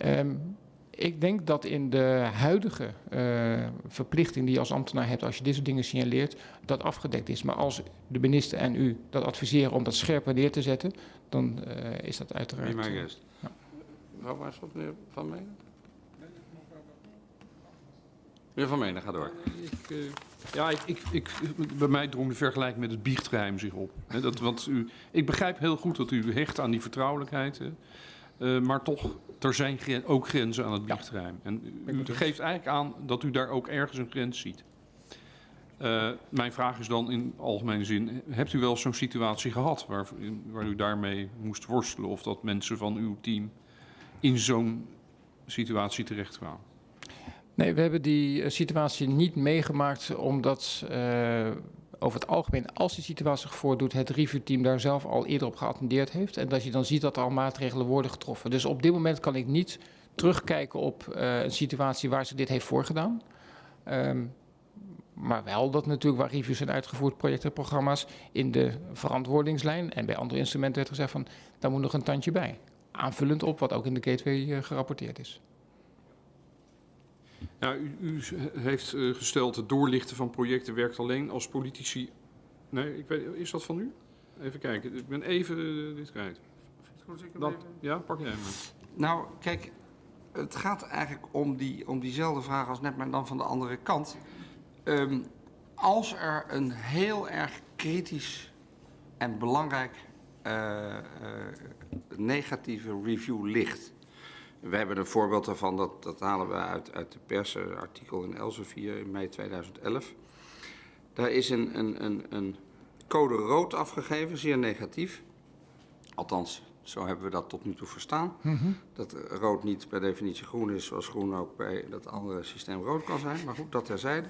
Um, ik denk dat in de huidige uh, verplichting die je als ambtenaar hebt, als je dit soort dingen signaleert, dat afgedekt is. Maar als de minister en u dat adviseren om dat scherper neer te zetten, dan uh, is dat uiteraard. Mijn gast. Ja. Mevrouw Waarschot, meneer Van Menen? Meneer Van Menen, ga door. Ik, uh, ja, ik, ik, ik, bij mij drong de vergelijking met het biechtgeheim zich op. He, dat, want u, ik begrijp heel goed dat u hecht aan die vertrouwelijkheid. He. Uh, maar toch, er zijn gren ook grenzen aan het biechtgeheim. En u, geeft eigenlijk aan dat u daar ook ergens een grens ziet. Uh, mijn vraag is dan in algemene zin, hebt u wel zo'n situatie gehad waar, waar u daarmee moest worstelen of dat mensen van uw team in zo'n situatie terechtkwamen? Nee, we hebben die uh, situatie niet meegemaakt omdat uh, over het algemeen, als die situatie zich voordoet, het reviewteam daar zelf al eerder op geattendeerd heeft. En dat je dan ziet dat er al maatregelen worden getroffen. Dus op dit moment kan ik niet terugkijken op uh, een situatie waar ze dit heeft voorgedaan. Um, maar wel dat natuurlijk waar reviews zijn uitgevoerd, projecten en programma's, in de verantwoordingslijn en bij andere instrumenten werd gezegd van, daar moet nog een tandje bij. Aanvullend op wat ook in de gateway uh, gerapporteerd is. Nou, u, u heeft uh, gesteld het doorlichten van projecten werkt alleen als politici. Nee, ik weet, is dat van u? Even kijken, ik ben even uh, dit kwijt. Dan, even- ja, pak jij maar. Nou, kijk, het gaat eigenlijk om, die, om diezelfde vraag als net, maar dan van de andere kant. Ehm, als er een heel erg kritisch en belangrijk eh, eh, negatieve review ligt. We hebben een voorbeeld daarvan, dat, dat halen we uit, uit de pers, een artikel in Elsevier in mei 2011. Daar is een, een, een, een code rood afgegeven, zeer negatief. Althans, zo hebben we dat tot nu toe verstaan. Dat rood niet per definitie groen is, zoals groen ook bij dat andere systeem rood kan zijn. Maar goed, dat terzijde.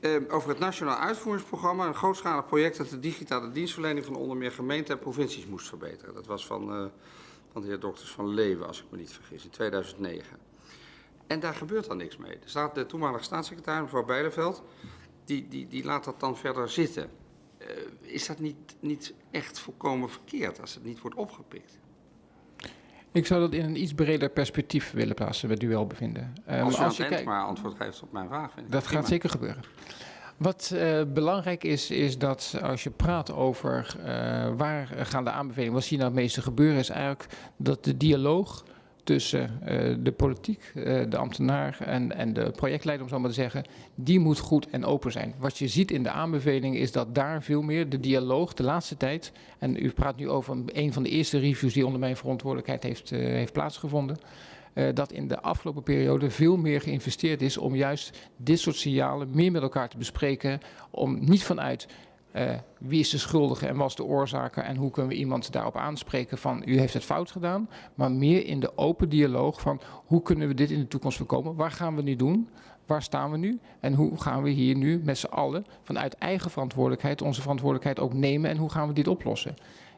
Eh, over het Nationaal Uitvoeringsprogramma, een grootschalig project dat de digitale dienstverlening van onder meer gemeenten en provincies moest verbeteren. Dat was van, eh, van de heer Dokters van Leeuwen, als ik me niet vergis, in 2009. En daar gebeurt dan niks mee. Er staat de toenmalige staatssecretaris, mevrouw Bijleveld, die, die, die laat dat dan verder zitten. Eh, is dat niet, niet echt volkomen verkeerd als het niet wordt opgepikt? Ik zou dat in een iets breder perspectief willen plaatsen, met duelbevinden. Um, als u het je kijkt- maar antwoord geeft op mijn vraag, vind ik Dat prima. gaat zeker gebeuren. Wat eh, belangrijk is, is dat als je praat over eh, waar gaan de aanbevelingen, wat zie je nou het meeste gebeuren, is eigenlijk dat de dialoog tussen eh, de politiek, de ambtenaar en, en de projectleider, om zo maar te zeggen, die moet goed en open zijn. Wat je ziet in de aanbevelingen is dat daar veel meer de dialoog de laatste tijd, en u praat nu over een, van de eerste reviews die onder mijn verantwoordelijkheid heeft, heeft plaatsgevonden, dat in de afgelopen periode veel meer geïnvesteerd is om juist dit soort signalen meer met elkaar te bespreken. Om niet vanuit eh, wie is de schuldige en wat is de oorzaker en hoe kunnen we iemand daarop aanspreken van u heeft het fout gedaan. Maar meer in de open dialoog van hoe kunnen we dit in de toekomst voorkomen. Waar gaan we nu doen? Waar staan we nu? En hoe gaan we hier nu met z'n allen vanuit eigen verantwoordelijkheid onze verantwoordelijkheid ook nemen en hoe gaan we dit oplossen?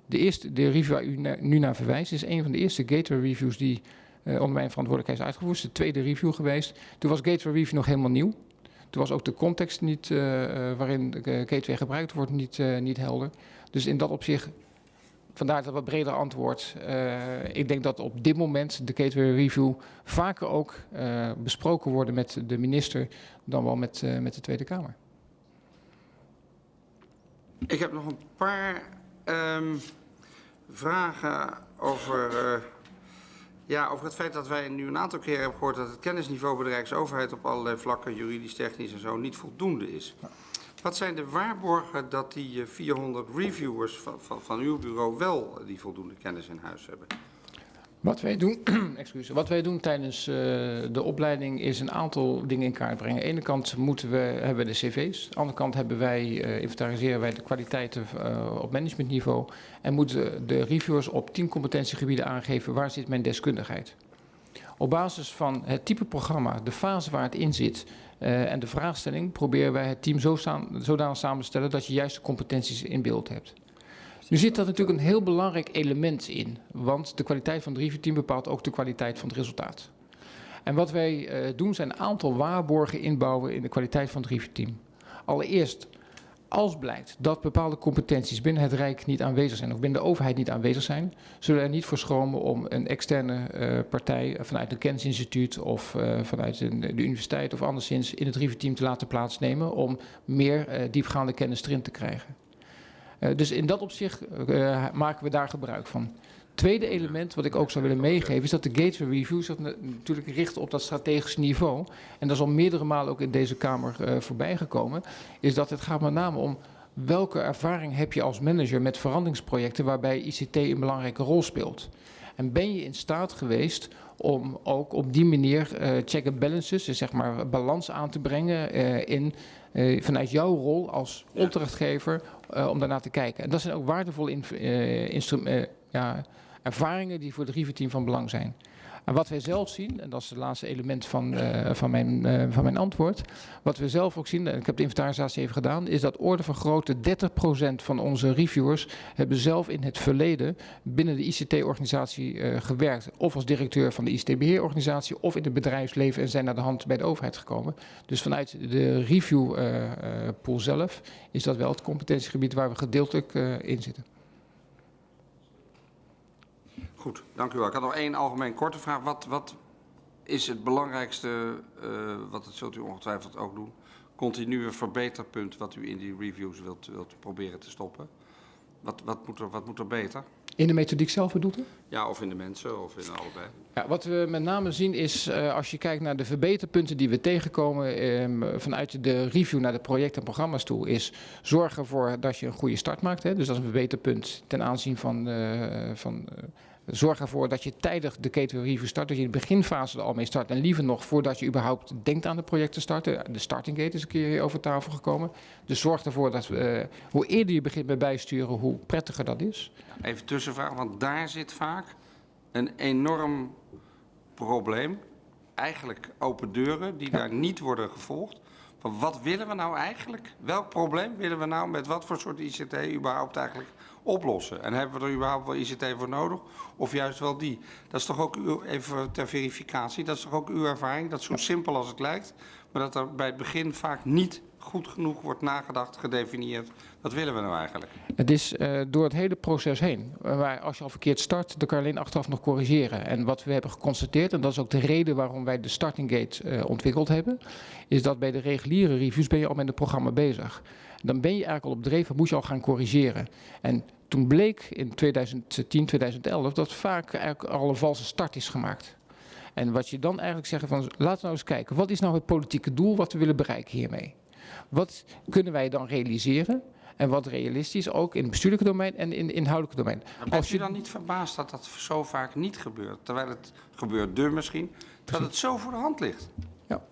De eerste, de review waar u nu naar verwijst, is een van de eerste gateway reviews die eh, onder mijn verantwoordelijkheid is uitgevoerd. Het is de tweede review geweest. Toen was Gateway Review nog helemaal nieuw. Toen was ook de context niet, eh, eh, waarin eh, Gateway gebruikt wordt niet, eh, niet helder. Dus in dat opzicht, vandaar dat wat breder antwoord. Eh, ik denk dat op dit moment de Gateway Review vaker ook eh, besproken worden met de minister dan wel met, eh, met de Tweede Kamer. Ik heb nog een paar ehm, vragen over, eh, ja, over het feit dat wij nu een aantal keren hebben gehoord dat het kennisniveau bij de Rijksoverheid op allerlei vlakken, juridisch, technisch en zo, niet voldoende is. Wat zijn de waarborgen dat die eh, 400 reviewers van, van, van uw bureau wel eh, die voldoende kennis in huis hebben? Wat wij doen, excuus, wat wij doen tijdens eh, de opleiding is een aantal dingen in kaart brengen. Aan de ene kant moeten we, hebben we de cv's. Aan de andere kant hebben wij, eh, inventariseren wij de kwaliteiten eh, op managementniveau. En moeten de reviewers op tien competentiegebieden aangeven waar zit mijn deskundigheid. Op basis van het type programma, de fase waar het in zit en de vraagstelling... proberen wij het team zo staan, zodanig samen te stellen dat je juist de competenties in beeld hebt. Nu zit daar natuurlijk een heel belangrijk element in, want de kwaliteit van het reviewteam bepaalt ook de kwaliteit van het resultaat. En wat wij eh, doen zijn een aantal waarborgen inbouwen in de kwaliteit van het reviewteam. Allereerst, als blijkt dat bepaalde competenties binnen het Rijk niet aanwezig zijn of binnen de overheid niet aanwezig zijn, zullen we er niet voor schromen om een externe eh, partij eh, vanuit een kennisinstituut of vanuit een, de universiteit of anderszins in het reviewteam te laten plaatsnemen om meer diepgaande kennis erin te krijgen. Uh, dus in dat opzicht uh, maken we daar gebruik van. Tweede element wat ik ook zou willen meegeven is dat de Gateway Review zich natuurlijk richt op dat strategische niveau. En dat is al meerdere malen ook in deze Kamer uh, voorbij gekomen. Is dat het gaat met name om welke ervaring heb je als manager met veranderingsprojecten waarbij ICT een belangrijke rol speelt. En ben je in staat geweest om ook op die manier uh, check and balances, dus zeg maar balans aan te brengen uh, in, uh, vanuit jouw rol als opdrachtgever om daarnaar te kijken. En dat zijn ook waardevolle ja, ervaringen die voor het review-team van belang zijn. En wat wij zelf zien, en dat is het laatste element van, uh, van, mijn, uh, van mijn antwoord. Wat we zelf ook zien, en ik heb de inventarisatie even gedaan, is dat orde van grootte 30% van onze reviewers hebben zelf in het verleden binnen de ICT-organisatie uh, gewerkt. Of als directeur van de ICT-beheerorganisatie of in het bedrijfsleven en zijn naar de hand bij de overheid gekomen. Dus vanuit de reviewpool zelf is dat wel het competentiegebied waar we gedeeltelijk in zitten. Goed, dank u wel. Ik had nog één algemeen korte vraag. Wat, wat is het belangrijkste, uh, wat het zult u ongetwijfeld ook doen, continue verbeterpunt wat u in die reviews wilt, wilt proberen te stoppen? Wat, wat, moet, er, wat moet er beter? In de methodiek zelf bedoelt u? Ja, of in de mensen, of in allebei. Ja, wat we met name zien is, uh, als je kijkt naar de verbeterpunten die we tegenkomen um, vanuit de review naar de projecten en programma's toe, is zorgen ervoor dat je een goede start maakt. Hè? Dus dat is een verbeterpunt ten aanzien van, uh, van uh, zorg ervoor dat je tijdig de review start, dat je in de beginfase er al mee start. En liever nog voordat je überhaupt denkt aan het project te starten. De starting gate is een keer over tafel gekomen. Dus zorg ervoor dat uh, hoe eerder je begint met bijsturen, hoe prettiger dat is. Even tussenvraag, want daar zit vaak een enorm probleem. Eigenlijk open deuren die ja. daar niet worden gevolgd. Van wat willen we nou eigenlijk? Welk probleem willen we nou met wat voor soort ICT überhaupt eigenlijk oplossen? En hebben we er überhaupt wel ICT voor nodig? Of juist wel die? Dat is toch ook uw, even ter verificatie, dat is toch ook uw ervaring? Dat zo simpel als het lijkt, maar dat er bij het begin vaak niet goed genoeg wordt nagedacht, gedefinieerd. Wat willen we nou eigenlijk? Het is uh, door het hele proces heen. Waar als je al verkeerd start, dan kan je alleen achteraf nog corrigeren. En wat we hebben geconstateerd, en dat is ook de reden waarom wij de starting gate uh, ontwikkeld hebben, is dat bij de reguliere reviews ben je al met het programma bezig. Dan ben je eigenlijk al op dreven, moet je al gaan corrigeren. En toen bleek in 2010, 2011 dat vaak eigenlijk al een valse start is gemaakt. En wat je dan eigenlijk zegt van, laten we nou eens kijken, wat is nou het politieke doel wat we willen bereiken hiermee? Wat kunnen wij dan realiseren? En wat realistisch ook in het bestuurlijke domein en in het inhoudelijke domein. Bent u dan niet verbaasd dat dat zo vaak niet gebeurt? Terwijl het gebeurt deur misschien, terwijl het zo voor de hand ligt. Ja.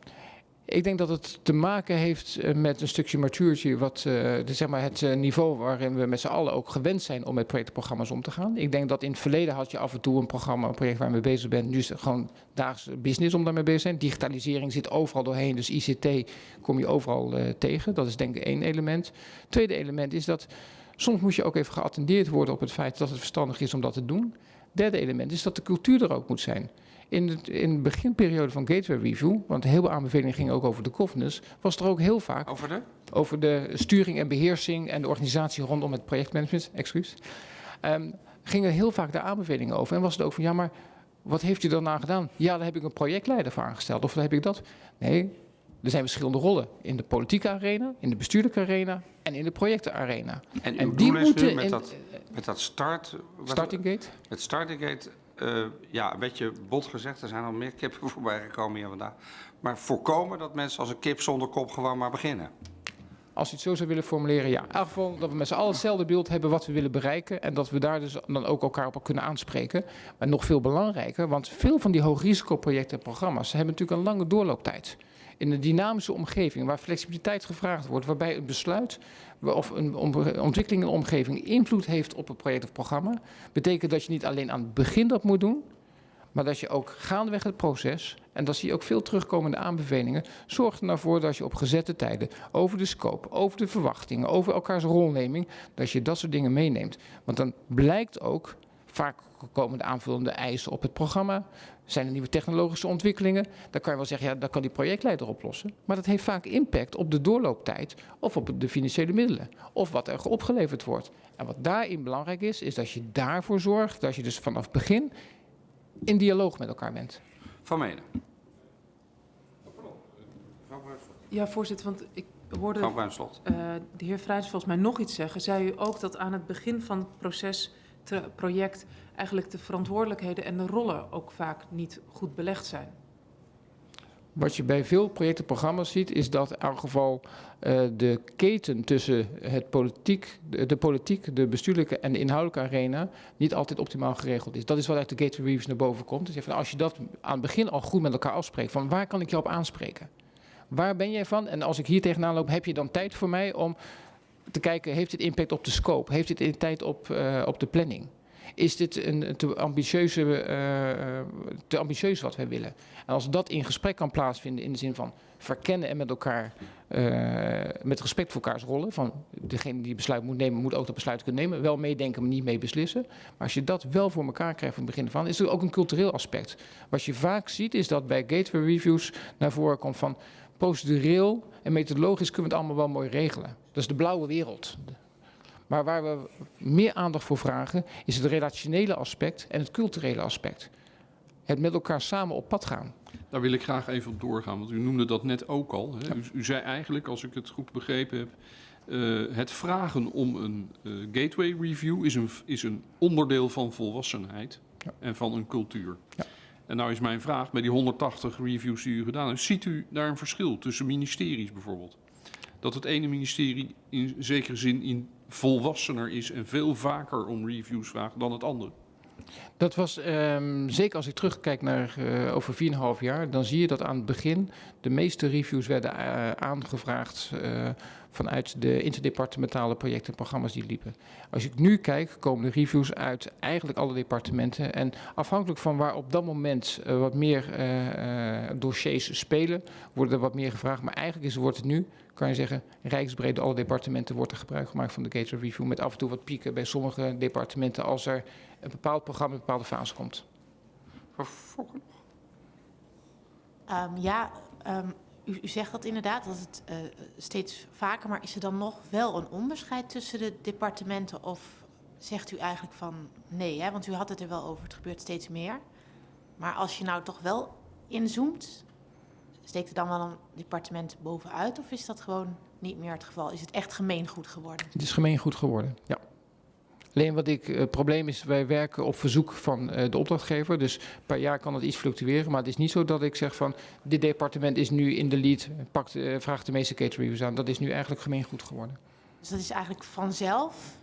Ik denk dat het te maken heeft met een stukje maturity, wat de, zeg maar het uh, niveau waarin we met z'n allen ook gewend zijn om met projectprogramma's om te gaan. Ik denk dat in het verleden had je af en toe een programma, een project waar je mee bezig bent. Nu is het gewoon dagelijks business om daarmee bezig te zijn. Digitalisering zit overal doorheen, dus ICT kom je overal tegen. Dat is denk ik één element. Tweede element is dat soms moet je ook even geattendeerd worden op het feit dat het verstandig is om dat te doen. Derde element is dat de cultuur er ook moet zijn. In de, in de beginperiode van Gateway Review, want heel veel aanbevelingen gingen ook over de governance, was er ook heel vaak over de, over de sturing en beheersing en de organisatie rondom het projectmanagement, excuus, um, gingen heel vaak de aanbevelingen over. En was het ook van, ja, maar wat heeft u daarna gedaan? Ja, daar heb ik een projectleider voor aangesteld, of daar heb ik dat. Nee, er zijn verschillende rollen in de politieke arena, in de bestuurlijke arena en in de projectenarena. En, en die moeten met, in, dat, met dat start... Starting gate? Met starting gate uh, ja, een beetje bot gezegd, er zijn al meer kippen voorbij gekomen hier vandaag. Maar voorkomen dat mensen als een kip zonder kop gewoon maar beginnen. Als je het zo zou willen formuleren, ja. In dat we met z'n allen hetzelfde beeld hebben wat we willen bereiken. En dat we daar dus dan ook elkaar op kunnen aanspreken. Maar nog veel belangrijker, want veel van die hoogrisicoprojecten en programma's hebben natuurlijk een lange doorlooptijd in een dynamische omgeving waar flexibiliteit gevraagd wordt, waarbij een besluit of een ontwikkeling in de omgeving invloed heeft op een project of programma, betekent dat je niet alleen aan het begin dat moet doen, maar dat je ook gaandeweg het proces, en dat zie je ook veel terugkomende aanbevelingen, zorgt er nou voor dat je op gezette tijden over de scope, over de verwachtingen, over elkaars rolneming, dat je dat soort dingen meeneemt. Want dan blijkt ook Vaak komen de aanvullende eisen op het programma. Zijn er nieuwe technologische ontwikkelingen? Dan kan je wel zeggen, ja, dat kan die projectleider oplossen. Maar dat heeft vaak impact op de doorlooptijd of op de financiële middelen. Of wat er opgeleverd wordt. En wat daarin belangrijk is, is dat je daarvoor zorgt dat je dus vanaf begin in dialoog met elkaar bent. Van Menen. Ja, voorzitter, want ik hoorde. Uh, de heer Vrijs volgens mij nog iets zeggen. Zei u ook dat aan het begin van het proces project eigenlijk de verantwoordelijkheden en de rollen ook vaak niet goed belegd zijn. Wat je bij veel projectenprogramma's ziet, is dat in elk geval uh, de keten tussen het politiek, de, de, politiek, de bestuurlijke en de inhoudelijke arena niet altijd optimaal geregeld is. Dat is wat uit de gateway reviews naar boven komt. Dus als je dat aan het begin al goed met elkaar afspreekt, van waar kan ik je op aanspreken? Waar ben jij van? En als ik hier tegenaan loop, heb je dan tijd voor mij om te kijken, heeft dit impact op de scope? Heeft dit impact op, uh, op de planning? Is dit een te, ambitieuze, uh, te ambitieus wat wij willen? En als dat in gesprek kan plaatsvinden in de zin van verkennen en met elkaar, uh, met respect voor elkaars rollen, van degene die besluit moet nemen, moet ook dat besluit kunnen nemen, wel meedenken, maar niet mee beslissen. Maar als je dat wel voor elkaar krijgt van het begin van, is er ook een cultureel aspect. Wat je vaak ziet is dat bij gateway reviews naar voren komt van procedureel en methodologisch kunnen we het allemaal wel mooi regelen. Dat is de blauwe wereld. Maar waar we meer aandacht voor vragen, is het relationele aspect en het culturele aspect. Het met elkaar samen op pad gaan. Daar wil ik graag even op doorgaan, want u noemde dat net ook al. Hè? U, u, zei eigenlijk, als ik het goed begrepen heb, eh, het vragen om een eh, gateway review is een, is een onderdeel van volwassenheid Ja. en van een cultuur. Ja. En nou is mijn vraag, bij die 180 reviews die u gedaan heeft, ziet u daar een verschil tussen ministeries bijvoorbeeld? Dat het ene ministerie in zekere zin in volwassener is en veel vaker om reviews vraagt dan het andere? Dat was, ehm, zeker als ik terugkijk naar eh, over 4,5 jaar, dan zie je dat aan het begin de meeste reviews werden eh, aangevraagd eh, vanuit de interdepartementale projecten en programma's die liepen. Als ik nu kijk, komen de reviews uit eigenlijk alle departementen. En afhankelijk van waar op dat moment wat meer dossiers spelen, worden er wat meer gevraagd. Maar eigenlijk is, wordt het nu, kan je zeggen, rijksbreed alle departementen wordt er gebruik gemaakt van de Gateway Review. Met af en toe wat pieken bij sommige departementen als er een bepaald programma in een bepaalde fase komt. Nog? Ehm, ja, ehm, u, u zegt dat inderdaad, dat het eh, steeds vaker, maar is er dan nog wel een onderscheid tussen de departementen of zegt u eigenlijk van nee, hè? want u had het er wel over, het gebeurt steeds meer. Maar als je nou toch wel inzoomt, steekt er dan wel een departement bovenuit of is dat gewoon niet meer het geval? Is het echt gemeengoed geworden? Het is gemeengoed geworden, ja. Alleen wat ik, het probleem is, wij werken op verzoek van eh, de opdrachtgever. Dus per jaar kan het iets fluctueren. Maar het is niet zo dat ik zeg van, dit departement is nu in de lead, pakt, eh, vraagt de meeste reviews aan. Dat is nu eigenlijk gemeengoed geworden. Dus dat is eigenlijk vanzelf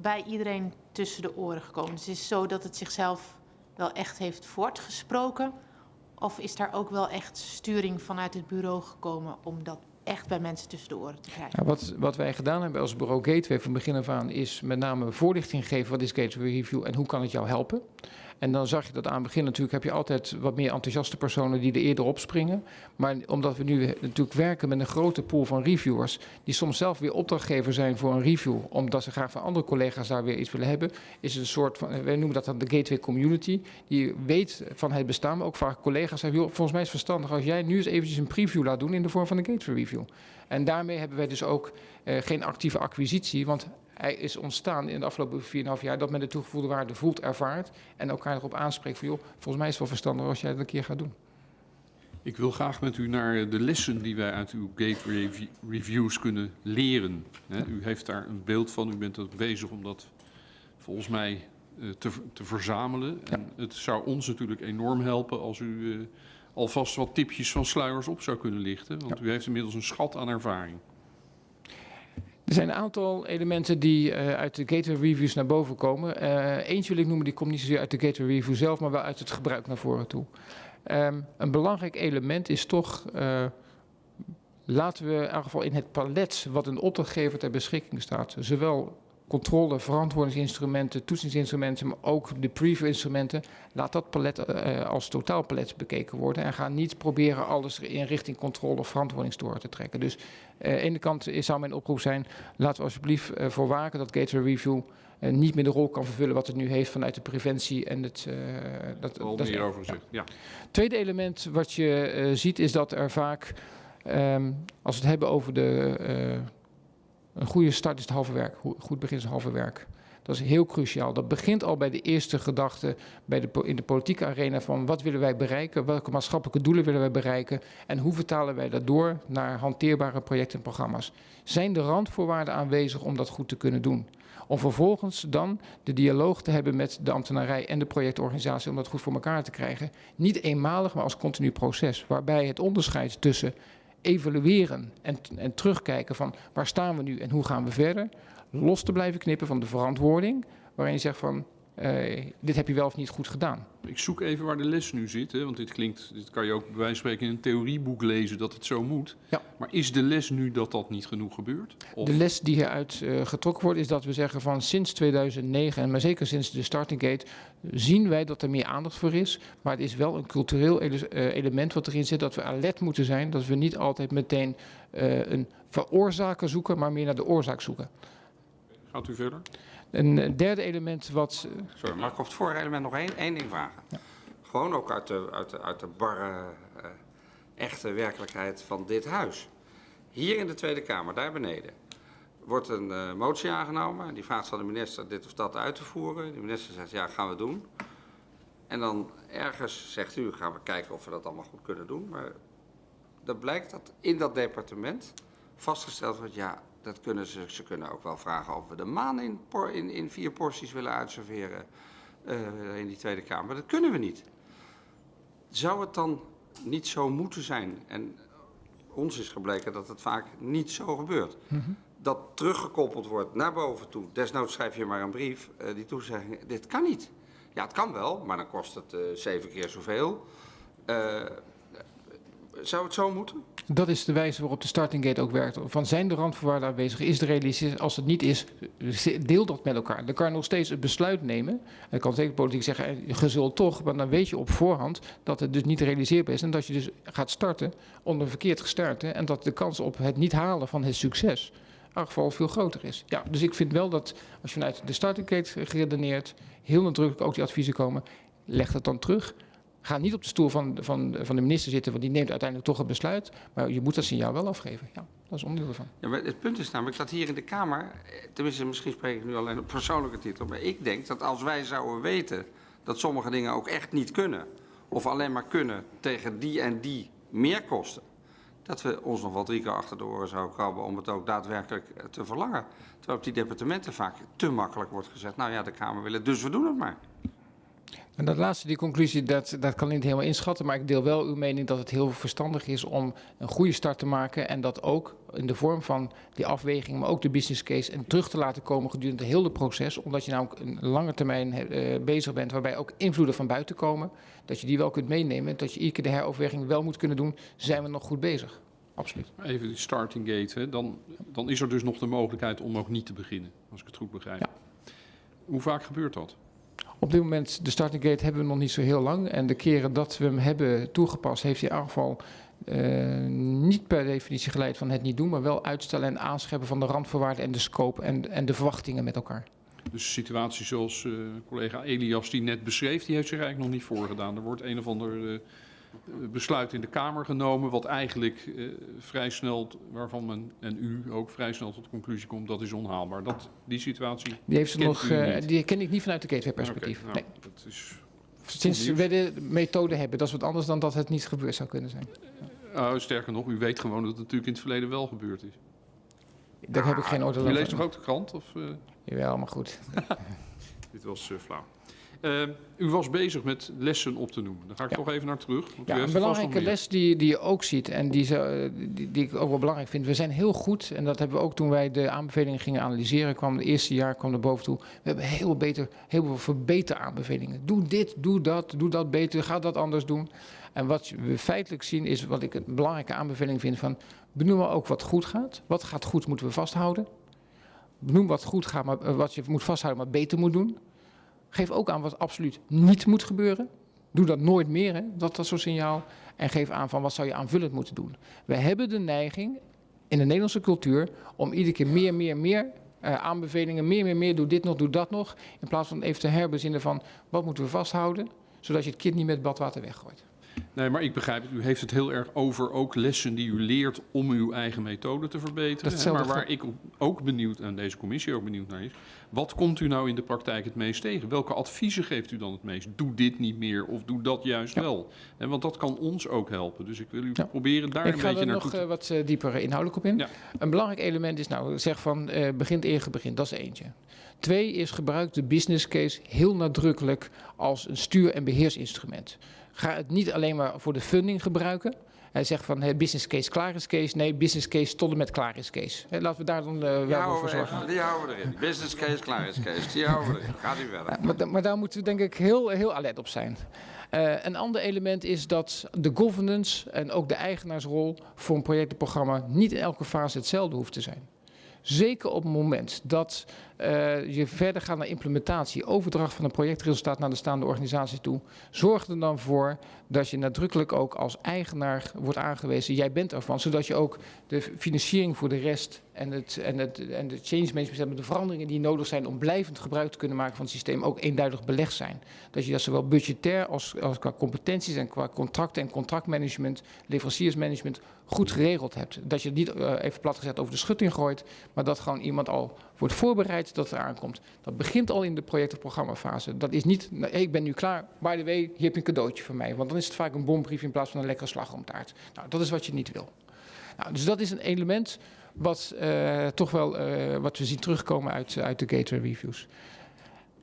bij iedereen tussen de oren gekomen. Dus het is zo dat het zichzelf wel echt heeft voortgesproken? Of is daar ook wel echt sturing vanuit het bureau gekomen om dat echt bij mensen tussen de oren te krijgen? Ja, wat, wat wij gedaan hebben als bureau Gateway van begin af aan is met name voorlichting geven wat is Gateway Review en hoe kan het jou helpen. En dan zag je dat aan het begin natuurlijk heb je altijd wat meer enthousiaste personen die er eerder op springen. Maar omdat we nu natuurlijk werken met een grote pool van reviewers die soms zelf weer opdrachtgever zijn voor een review, omdat ze graag van andere collega's daar weer iets willen hebben, is het een soort van, wij noemen dat dan de Gateway Community, die weet van het bestaan, maar ook vaak collega's zeggen, volgens mij is het verstandig als jij nu eens eventjes een preview laat doen in de vorm van een Gateway Review. En daarmee hebben wij dus ook eh, geen actieve acquisitie, want hij is ontstaan in de afgelopen 4,5 jaar dat men de toegevoegde waarde voelt, ervaart en elkaar erop aanspreekt van joh, volgens mij is het wel verstandig als jij dat een keer gaat doen. Ik wil graag met u naar de lessen die wij uit uw gateway revi- reviews kunnen leren. U heeft daar een beeld van, u bent ook bezig om dat volgens mij eh, te, te verzamelen. En het zou ons natuurlijk enorm helpen als u eh, alvast wat tipjes van sluiers op zou kunnen lichten. Want u heeft inmiddels een schat aan ervaring. Er zijn een aantal elementen die eh, uit de Gateway Reviews naar boven komen. Eh, eentje wil ik noemen, die komt niet zozeer uit de Gateway Review zelf, maar wel uit het gebruik naar voren toe. Ehm, een belangrijk element is toch, eh, laten we in ieder geval in het palet wat een opdrachtgever ter beschikking staat, zowel controle, verantwoordingsinstrumenten, toetsingsinstrumenten, maar ook de preview-instrumenten, laat dat palet eh, als totaalpalet bekeken worden en ga niet proberen alles in richting controle of verantwoordingstoren te trekken. Dus eh, aan de ene kant is- zou mijn oproep zijn, laten we alsjeblieft eh, voor waken dat Gateway Review eh, niet meer de rol kan vervullen wat het nu heeft vanuit de preventie en het... eh, dat, Al dat is meer over gezegd. Ja. Tweede element wat je eh, ziet is dat er vaak, ehm, als we het hebben over de, eh, een goede start is het halve werk, goed begin is het halve werk. Dat is heel cruciaal. Dat begint al bij de eerste gedachte bij de, in de politieke arena van wat willen wij bereiken, welke maatschappelijke doelen willen wij bereiken en hoe vertalen wij dat door naar hanteerbare projecten en programma's. Zijn de randvoorwaarden aanwezig om dat goed te kunnen doen? Om vervolgens dan de dialoog te hebben met de ambtenarij en de projectorganisatie om dat goed voor elkaar te krijgen. Niet eenmalig, maar als continu proces. Waarbij het onderscheid tussen evalueren en, en terugkijken van waar staan we nu en hoe gaan we verder. Los te blijven knippen van de verantwoording. Waarin je zegt van eh, dit heb je wel of niet goed gedaan. Ik zoek even waar de les nu zit, hè, want dit klinkt, dit kan je ook bij wijze van spreken in een theorieboek lezen dat het zo moet. Ja. Maar is de les nu dat dat niet genoeg gebeurt? Of De les die hieruit eh, getrokken wordt is dat we zeggen van sinds 2009 en maar zeker sinds de starting gate zien wij dat er meer aandacht voor is. Maar het is wel een cultureel ele- eh, element wat erin zit dat we alert moeten zijn. Dat we niet altijd meteen een veroorzaker zoeken, maar meer naar de oorzaak zoeken. gaat u verder? Een eh, derde element wat... eh, Sorry, mag ik op het vorige element nog één, één ding vragen? Gewoon ook uit de, uit de, uit de barre, eh, echte werkelijkheid van dit huis. Hier in de Tweede Kamer, daar beneden, wordt een motie aangenomen. Die vraagt van de minister dit of dat uit te voeren. De minister zegt, ja, gaan we doen. En dan ergens zegt u, gaan we kijken of we dat allemaal goed kunnen doen. Maar dan blijkt dat in dat departement vastgesteld wordt, ja, Dat kunnen ze, ze kunnen ook wel vragen of we de maan in, in, in vier porties willen uitserveren eh, in die Tweede Kamer. Dat kunnen we niet. Zou het dan niet zo moeten zijn? En ons is gebleken dat het vaak niet zo gebeurt. Dat teruggekoppeld wordt naar boven toe. Desnoods schrijf je maar een brief, eh, die toezegging, dit kan niet. Ja, het kan wel, maar dan kost het eh, zeven keer zoveel. Zou het zo moeten? Dat is de wijze waarop de starting gate ook werkt. Van zijn de randvoorwaarden aanwezig? Is het realistisch? Als het niet is, deel dat met elkaar. Dan kan je nog steeds het besluit nemen. En kan zeker politiek zeggen, eh, je zult toch, maar dan weet je op voorhand dat het dus niet realiseerbaar is. En dat je dus gaat starten onder verkeerd gestart. hè, En dat de kans op het niet halen van het succes geval veel groter is. Ja, dus ik vind wel dat als je vanuit de starting gate geredeneerd, heel nadrukkelijk ook die adviezen komen, leg dat dan terug. Ga niet op de stoel van, van, van de minister zitten, want die neemt uiteindelijk toch een besluit. Maar je moet dat signaal wel afgeven. Ja, dat is onderdeel ervan. Ja, het punt is namelijk dat hier in de Kamer, eh, tenminste misschien spreek ik nu alleen op persoonlijke titel, maar ik denk dat als wij zouden weten dat sommige dingen ook echt niet kunnen, of alleen maar kunnen tegen die en die meerkosten, dat we ons nog wel drie keer achter de oren zouden krabben om het ook daadwerkelijk eh, te verlangen. Terwijl op die departementen vaak te makkelijk wordt gezegd, nou ja, de Kamer wil het, dus we doen het maar. En dat laatste, die conclusie, dat, dat kan ik niet helemaal inschatten. Maar ik deel wel uw mening dat het heel verstandig is om een goede start te maken. En dat ook in de vorm van die afweging, maar ook de business case. En terug te laten komen gedurende heel het proces. Omdat je namelijk een lange termijn eh, bezig bent, waarbij ook invloeden van buiten komen. Dat je die wel kunt meenemen. Dat je iedere keer de heroverweging wel moet kunnen doen. Zijn we nog goed bezig? Absoluut. Even die starting gate, hè. Dan, dan is er dus nog de mogelijkheid om ook niet te beginnen, als ik het goed begrijp. Ja. Hoe vaak gebeurt dat? Op dit moment, de starting gate hebben we nog niet zo heel lang. En de keren dat we hem hebben toegepast, heeft ieder geval eh, niet per definitie geleid van het niet doen, maar wel uitstellen en aanscherpen van de randvoorwaarden en de scope en, en de verwachtingen met elkaar. Dus situatie zoals eh, collega Elias die net beschreef, die heeft zich eigenlijk nog niet voorgedaan. Er wordt een of ander eh, besluit in de Kamer genomen, wat eigenlijk eh, vrij snel, waarvan men en u ook vrij snel tot de conclusie komt, dat is onhaalbaar. Dat, die situatie. Die, heeft ze nog, u eh, die ken ik niet vanuit de gateway-perspectief. Oké, nou, nee. dat is, Sinds we de methode hebben, dat is wat anders dan dat het niet gebeurd zou kunnen zijn. oh, sterker nog, u weet gewoon dat het natuurlijk in het verleden wel gebeurd is. Daar heb ik geen oordeel U over. leest toch ook de krant? Of, eh? Jawel, maar goed. Dit was eh, flauw. Eh, u was bezig met lessen op te noemen. Daar ga ik Ja. toch even naar terug. want Ja, een belangrijke les die, die je ook ziet en die, ze, die, die ik ook wel belangrijk vind. We zijn heel goed, en dat hebben we ook toen wij de aanbevelingen gingen analyseren, kwam het eerste jaar kwam er boven toe. We hebben heel, beter, heel veel verbeteraanbevelingen. Doe dit, doe dat, doe dat beter, ga dat anders doen. En wat we feitelijk zien is, wat ik een belangrijke aanbeveling vind van, benoemen ook wat goed gaat. Wat gaat goed moeten we vasthouden. Benoem wat goed gaat, maar eh, wat je moet vasthouden, maar beter moet doen. Geef ook aan wat absoluut niet moet gebeuren. Doe dat nooit meer, hè, dat, dat soort signaal. En geef aan van wat zou je aanvullend moeten doen. We hebben de neiging in de Nederlandse cultuur om iedere keer meer, meer, meer eh, aanbevelingen, meer, meer, meer, doe dit nog, doe dat nog. In plaats van even te herbezinnen van wat moeten we vasthouden, zodat je het kind niet met badwater weggooit. Nee, maar ik begrijp het. U heeft het heel erg over ook lessen die u leert om uw eigen methode te verbeteren. hè. Maar waar ik ook benieuwd, en deze commissie ook benieuwd naar is, wat komt u nou in de praktijk het meest tegen? Welke adviezen geeft u dan het meest? Doe dit niet meer of doe dat juist Ja. wel. En want dat kan ons ook helpen. Dus ik wil u Ja. proberen daar ik een ga beetje er naartoe nog te... eh, wat eh, dieper inhoudelijk op in. Ja. Een belangrijk element is nou, zeg van eh begint eer begint, dat is eentje. Twee is gebruik de business case heel nadrukkelijk als een stuur- en beheersinstrument. Ga het niet alleen maar voor de funding gebruiken. Hij zegt van eh, business case klaar is case. Nee, business case tot en met klaar is case. Laten we daar dan eh, wel voor zorgen. even, die houden we erin. Business case, klaar is case. Die houden we erin. Gaat u verder. Ja, maar, maar daar moeten we denk ik heel, heel alert op zijn. Eh, een ander element is dat de governance en ook de eigenaarsrol voor een projectenprogramma niet in elke fase hetzelfde hoeft te zijn. Zeker op het moment dat eh, je verder gaat naar implementatie, overdracht van een projectresultaat naar de staande organisatie toe, zorg er dan voor dat je nadrukkelijk ook als eigenaar wordt aangewezen. Jij bent ervan, zodat je ook de financiering voor de rest en, het, en, het, en de change management, de veranderingen die nodig zijn om blijvend gebruik te kunnen maken van het systeem, ook eenduidig belegd zijn. Dat je dat zowel budgetair als, als qua competenties en qua contracten en contractmanagement, leveranciersmanagement goed geregeld hebt. Dat je het niet eh, even plat gezet over de schutting gooit, maar dat gewoon iemand al wordt voorbereid dat het aankomt. Dat begint al in de project- of programmafase. Dat is niet, nou, ik ben nu klaar, by the way, hier heb je een cadeautje voor mij. Want dan is het vaak een bombrief in plaats van een lekkere slagroomtaart. Nou, dat is wat je niet wil. Nou, dus dat is een element wat uh, toch wel uh, wat we zien terugkomen uit, uit de Gateway Reviews.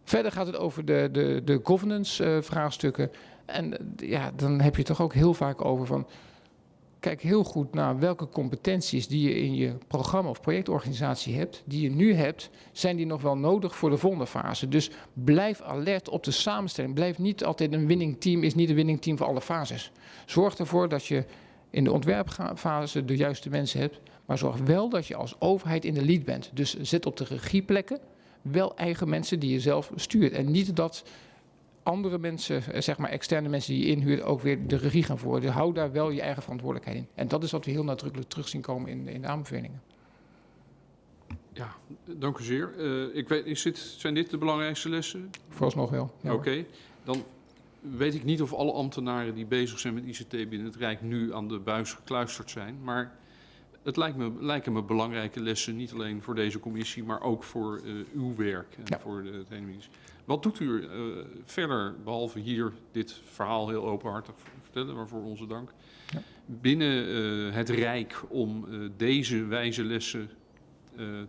Verder gaat het over de, de, de governance uh, vraagstukken. En ja, dan heb je toch ook heel vaak over van kijk heel goed naar welke competenties die je in je programma of projectorganisatie hebt, die je nu hebt, zijn die nog wel nodig voor de volgende fase. Dus blijf alert op de samenstelling. Blijf niet altijd een winning team, is niet een winning team voor alle fases. Zorg ervoor dat je in de ontwerpfase de juiste mensen hebt, maar zorg wel dat je als overheid in de lead bent. Dus zet op de regieplekken wel eigen mensen die je zelf stuurt. En niet dat andere mensen, eh, zeg maar externe mensen die je inhuurt, ook weer de regie gaan voeren. Dus hou daar wel je eigen verantwoordelijkheid in. En dat is wat we heel nadrukkelijk terug zien komen in, in de aanbevelingen. Ja, dank u zeer. Uh, ik weet, is dit, zijn dit de belangrijkste lessen? Vooralsnog wel. Ja, Oké, okay. dan weet ik niet of alle ambtenaren die bezig zijn met ICT binnen het Rijk nu aan de buis gekluisterd zijn. Maar het lijkt me, lijken me belangrijke lessen, niet alleen voor deze commissie, maar ook voor uh, uw werk en ja. voor de, het hele ministerie. Wat doet u uh, verder, behalve hier dit verhaal heel openhartig vertellen, waarvoor onze dank, ja. binnen uh, het Rijk om deze wijze lessen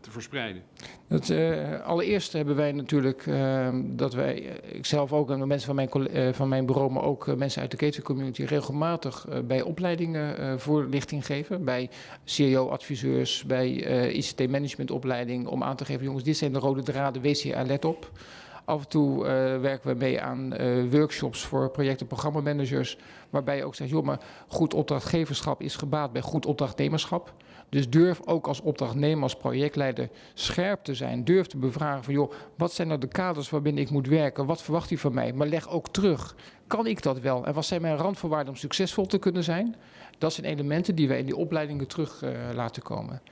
te verspreiden? Het, uh, allereerst hebben wij natuurlijk uh, dat wij, ik zelf ook en de mensen van mijn, van mijn bureau, maar ook mensen uit de catering community regelmatig bij opleidingen voorlichting geven. Bij CEO-adviseurs, bij ICT-managementopleiding om aan te geven, jongens, dit zijn de rode draden, wees hier alert op. Af en toe werken we mee aan workshops voor project- en programmamanagers. Waarbij je ook zegt, joh, maar goed opdrachtgeverschap is gebaat bij goed opdrachtnemerschap. Dus durf ook als opdrachtnemer, als projectleider scherp te zijn. Durf te bevragen van, joh, wat zijn nou de kaders waarbinnen ik moet werken? Wat verwacht u van mij? Maar leg ook terug. Kan ik dat wel? En wat zijn mijn randvoorwaarden om succesvol te kunnen zijn? Dat zijn elementen die wij in die opleidingen terug uh, laten komen.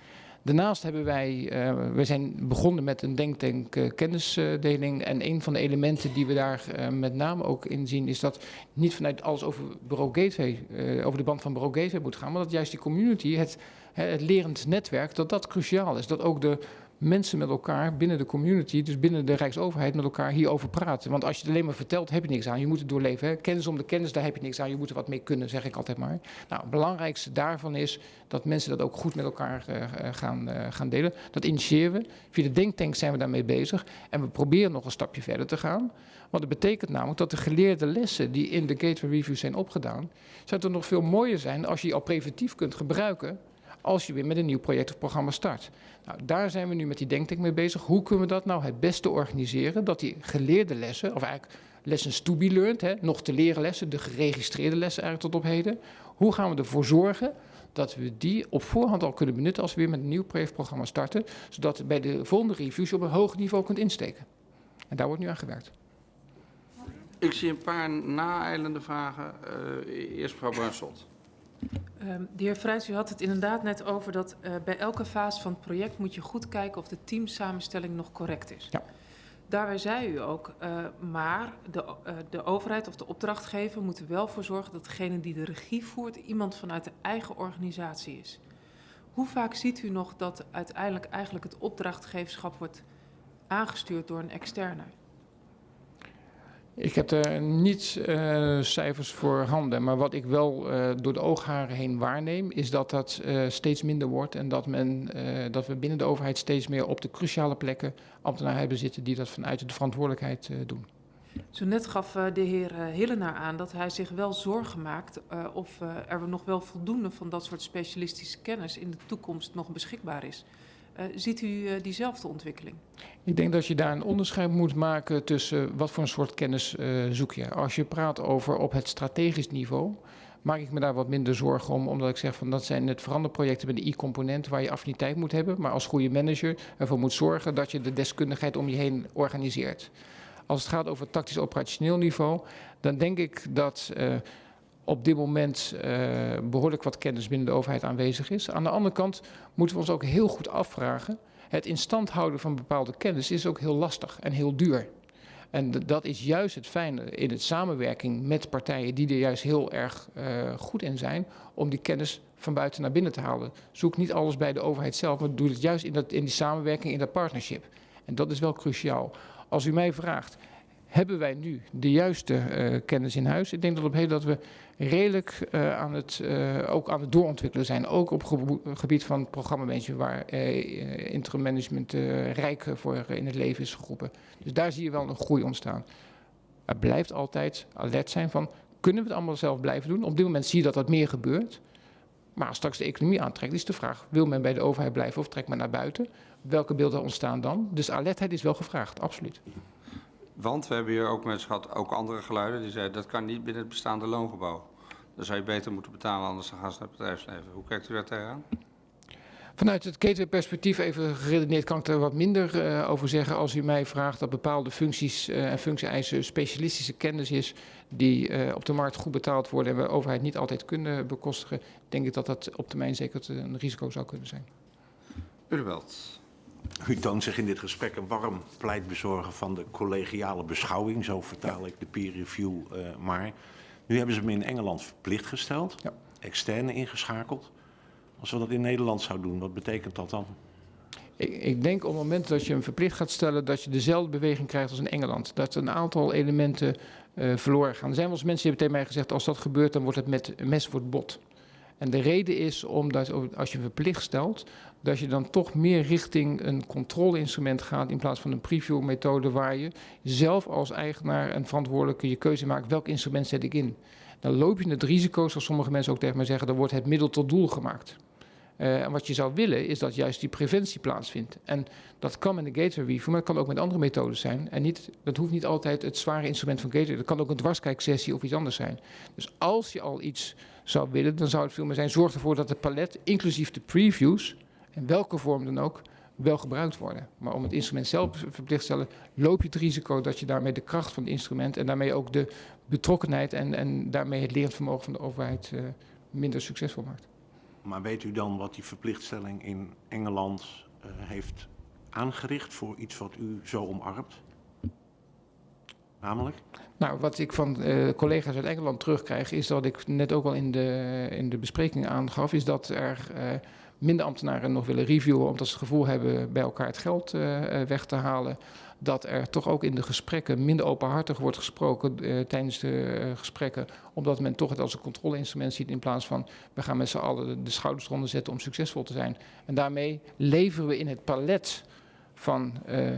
Daarnaast hebben wij, uh, we zijn begonnen met een denktank uh, kennisdeling. En een van de elementen die we daar uh, met name ook in zien, is dat niet vanuit alles over bureau gateway, over de band van bureau gateway moet gaan, maar dat juist die community, het, het lerend netwerk, dat dat cruciaal is. Dat ook de mensen met elkaar binnen de community, dus binnen de Rijksoverheid, met elkaar hierover praten. Want als je het alleen maar vertelt, heb je niks aan. Je moet het doorleven. Kennis om de kennis, daar heb je niks aan. Je moet er wat mee kunnen, zeg ik altijd maar. Nou, het belangrijkste daarvan is dat mensen dat ook goed met elkaar uh, gaan, uh, gaan delen. Dat initiëren we. Via de denktank zijn we daarmee bezig. En we proberen nog een stapje verder te gaan. Want het betekent namelijk dat de geleerde lessen die in de Gateway Review zijn opgedaan, zou er nog veel mooier zijn als je die al preventief kunt gebruiken als je weer met een nieuw project of programma start. Nou, daar zijn we nu met die denktank mee bezig. Hoe kunnen we dat nou het beste organiseren? Dat die geleerde lessen, of eigenlijk lessons to be learned, hè, nog te leren lessen, de geregistreerde lessen eigenlijk tot op heden. Hoe gaan we ervoor zorgen dat we die op voorhand al kunnen benutten als we weer met een nieuw projectprogramma starten, zodat bij de volgende reviews op een hoog niveau kunt insteken. En daar wordt nu aan gewerkt. Ik zie een paar naeilende vragen. Uh, eerst mevrouw Bruinslot. Um, de heer Vrijs, u had het inderdaad net over dat uh, bij elke fase van het project moet je goed kijken of de teamsamenstelling nog correct is. Ja. Daarbij zei u ook, uh, maar de, uh, de overheid of de opdrachtgever moet er wel voor zorgen dat degene die de regie voert iemand vanuit de eigen organisatie is. Hoe vaak ziet u nog dat uiteindelijk eigenlijk het opdrachtgeverschap wordt aangestuurd door een externe? Ik heb er niet uh, cijfers voor handen, maar wat ik wel uh, door de oogharen heen waarneem, is dat dat uh, steeds minder wordt en dat, men, dat we binnen de overheid steeds meer op de cruciale plekken ambtenaren hebben zitten die dat vanuit de verantwoordelijkheid doen. Zo net gaf de heer Hillenaar aan dat hij zich wel zorgen maakt of er nog wel voldoende van dat soort specialistische kennis in de toekomst nog beschikbaar is. Uh, ziet u uh, diezelfde ontwikkeling? Ik denk dat je daar een onderscheid moet maken tussen wat voor een soort kennis zoek je. Als je praat over op het strategisch niveau, maak ik me daar wat minder zorgen om, omdat ik zeg van dat zijn het veranderprojecten met de i-component waar je affiniteit moet hebben, maar als goede manager ervoor moet zorgen dat je de deskundigheid om je heen organiseert. Als het gaat over tactisch operationeel niveau, dan denk ik dat op dit moment uh, behoorlijk wat kennis binnen de overheid aanwezig is. Aan de andere kant moeten we ons ook heel goed afvragen. Het in stand houden van bepaalde kennis is ook heel lastig en heel duur. En dat is juist het fijne in het samenwerking met partijen die er juist heel erg uh, goed in zijn, om die kennis van buiten naar binnen te halen. Zoek niet alles bij de overheid zelf, maar doe het juist in, dat, in die samenwerking, in dat partnership. En dat is wel cruciaal. Als u mij vraagt, hebben wij nu de juiste eh, kennis in huis? Ik denk dat op heden dat we redelijk eh, aan het, eh, ook aan het doorontwikkelen zijn. Ook op gebo- gebied van programmamanagement, waar interim management rijk voor in het leven is geroepen. Dus daar zie je wel een groei ontstaan. Er blijft altijd alert zijn van, kunnen we het allemaal zelf blijven doen? Op dit moment zie je dat dat meer gebeurt. Maar als straks de economie aantrekt, is de vraag, wil men bij de overheid blijven of trekt men naar buiten? Welke beelden ontstaan dan? Dus alertheid is wel gevraagd, absoluut. Want we hebben hier ook mensen gehad, ook andere geluiden, die zeiden dat kan niet binnen het bestaande loongebouw. Dan zou je beter moeten betalen, anders dan gaan ze naar het bedrijfsleven. Hoe kijkt u daar tegenaan? Vanuit het gateway-perspectief even geredeneerd kan ik er wat minder eh, over zeggen. Als u mij vraagt dat bepaalde functies eh, en functie-eisen specialistische kennis is die eh, op de markt goed betaald worden en we overheid niet altijd kunnen bekostigen, denk ik dat dat op termijn zeker een risico zou kunnen zijn. Urwelt. U toont zich in dit gesprek een warm pleitbezorger van de collegiale beschouwing. Zo vertaal ik de peer review eh, maar. Nu hebben ze hem in Engeland verplicht gesteld, Ja. externe ingeschakeld. Als we dat in Nederland zouden doen, wat betekent dat dan? Ik, ik denk op het moment dat je hem verplicht gaat stellen, dat je dezelfde beweging krijgt als in Engeland. Dat een aantal elementen eh, verloren gaan. Er zijn wel eens mensen die hebben tegen mij gezegd, als dat gebeurt, dan wordt het met mes wordt bot. En de reden is omdat als je verplicht stelt, dat je dan toch meer richting een controleinstrument gaat in plaats van een preview-methode waar je zelf als eigenaar en verantwoordelijke je keuze maakt, welk instrument zet ik in. Dan loop je het risico, zoals sommige mensen ook tegen mij zeggen, dan wordt het middel tot doel gemaakt. Eh, en wat je zou willen is dat juist die preventie plaatsvindt. En dat kan met een gateway review, maar dat kan ook met andere methodes zijn. En niet, dat hoeft niet altijd het zware instrument van gateway. Dat kan ook een dwarskijksessie of iets anders zijn. Dus als je al iets zou willen, dan zou het veel meer zijn. Zorg ervoor dat het palet, inclusief de previews, in welke vorm dan ook, wel gebruikt worden. Maar om het instrument zelf verplicht te stellen, loop je het risico dat je daarmee de kracht van het instrument en daarmee ook de betrokkenheid en, en daarmee het lerend vermogen van de overheid eh, minder succesvol maakt. Maar weet u dan wat die verplichtstelling in Engeland eh, heeft aangericht voor iets wat u zo omarmt? Namelijk? Nou, wat ik van eh, collega's uit Engeland terugkrijg, is dat ik net ook al in de, in de bespreking aangaf, is dat er eh, minder ambtenaren nog willen reviewen, omdat ze het gevoel hebben bij elkaar het geld weg te halen. Dat er toch ook in de gesprekken minder openhartig wordt gesproken eh, tijdens de eh, gesprekken, omdat men toch het als een controleinstrument ziet in plaats van we gaan met z'n allen de, de schouders eronder zetten om succesvol te zijn. En daarmee leveren we in het palet van eh,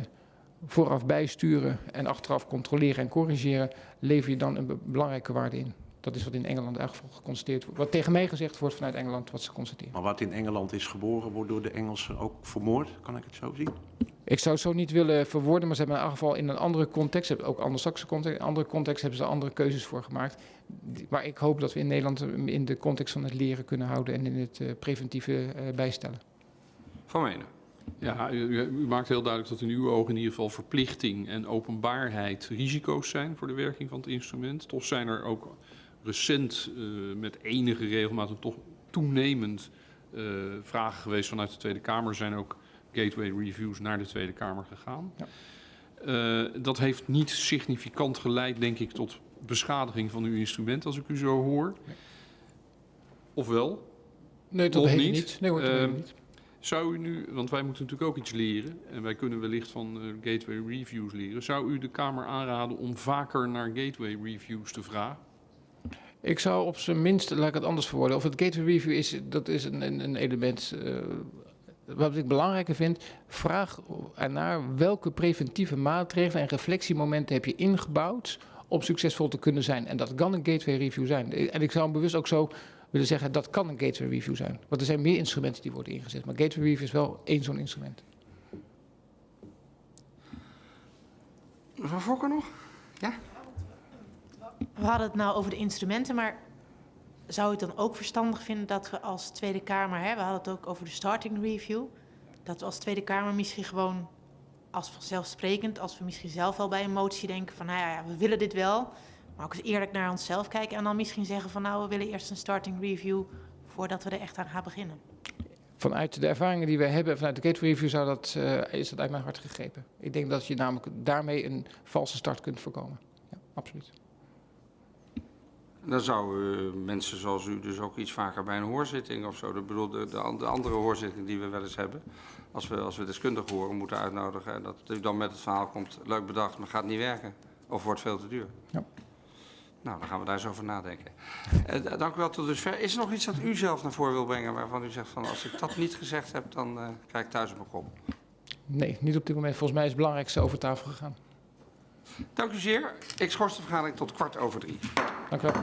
vooraf bijsturen en achteraf controleren en corrigeren, lever je dan een be- belangrijke waarde in. Dat is wat in Engeland in elk geval geconstateerd wordt. Wat tegen mij gezegd wordt vanuit Engeland, wat ze constateren. Maar wat in Engeland is geboren, wordt door de Engelsen ook vermoord. Kan ik het zo zien? Ik zou het zo niet willen verwoorden, maar ze hebben in elk geval in een andere context, ook Anglo-Saxische context, in een andere context hebben ze andere keuzes voor gemaakt. Maar ik hoop dat we in Nederland in de context van het leren kunnen houden en in het eh, preventieve eh, bijstellen. Van Menen. Ja, u, u- u maakt heel duidelijk dat in uw ogen in ieder geval verplichting en openbaarheid risico's zijn voor de werking van het instrument. Toch zijn er ook recent eh, met enige regelmaat en toch toenemend eh, vragen geweest vanuit de Tweede Kamer. Zijn ook gateway reviews naar de Tweede Kamer gegaan. Ja. Eh, dat heeft niet significant geleid, denk ik, tot beschadiging van uw instrument, als ik u zo hoor. Ofwel? Nee, tot Nog op heden niet. niet. Nee, hoor, heden Ehm, niet. Zou u nu, want wij moeten natuurlijk ook iets leren en wij kunnen wellicht van gateway reviews leren. Zou u de Kamer aanraden om vaker naar gateway reviews te vragen? Ik zou op zijn minst, laat ik het anders verwoorden, of het gateway review is, dat is een, een, element. eh, wat ik belangrijker vind, vraag ernaar welke preventieve maatregelen en reflectiemomenten heb je ingebouwd om succesvol te kunnen zijn. En dat kan een gateway review zijn. En ik zou hem bewust ook zo willen zeggen, dat kan een gateway review zijn. Want er zijn meer instrumenten die worden ingezet. Maar gateway review is wel één zo'n instrument. Mevrouw Fokker nog? We hadden het nou over de instrumenten, maar zou je het dan ook verstandig vinden dat we als Tweede Kamer, hè, we hadden het ook over de starting review, dat we als Tweede Kamer misschien gewoon als vanzelfsprekend, als we misschien zelf al bij een motie denken van, nou ja, we willen dit wel, maar ook eens eerlijk naar onszelf kijken en dan misschien zeggen van, nou, we willen eerst een starting review voordat we er echt aan gaan beginnen. Vanuit de ervaringen die wij hebben vanuit de gateway review zou dat, eh, is dat uit mijn hart gegrepen. Ik denk dat je namelijk daarmee een valse start kunt voorkomen. Ja, absoluut. Dan zouden mensen zoals u dus ook iets vaker bij een hoorzitting of zo. Ik bedoel, de, de, de andere hoorzitting die we wel eens hebben. Als we, als we deskundigen horen moeten uitnodigen. En dat u dan met het verhaal komt, leuk bedacht, maar gaat niet werken. Of wordt veel te duur? Ja. Nou, dan gaan we daar eens over nadenken. Eh, dank u wel tot dusver. Is er nog iets dat u zelf naar voren wil brengen waarvan u zegt van als ik dat niet gezegd heb, dan eh krijg ik thuis op mijn kop? Nee, niet op dit moment. Volgens mij is het belangrijkste over tafel gegaan. Dank u zeer. Ik schors de vergadering tot kwart over drie. Dank u wel.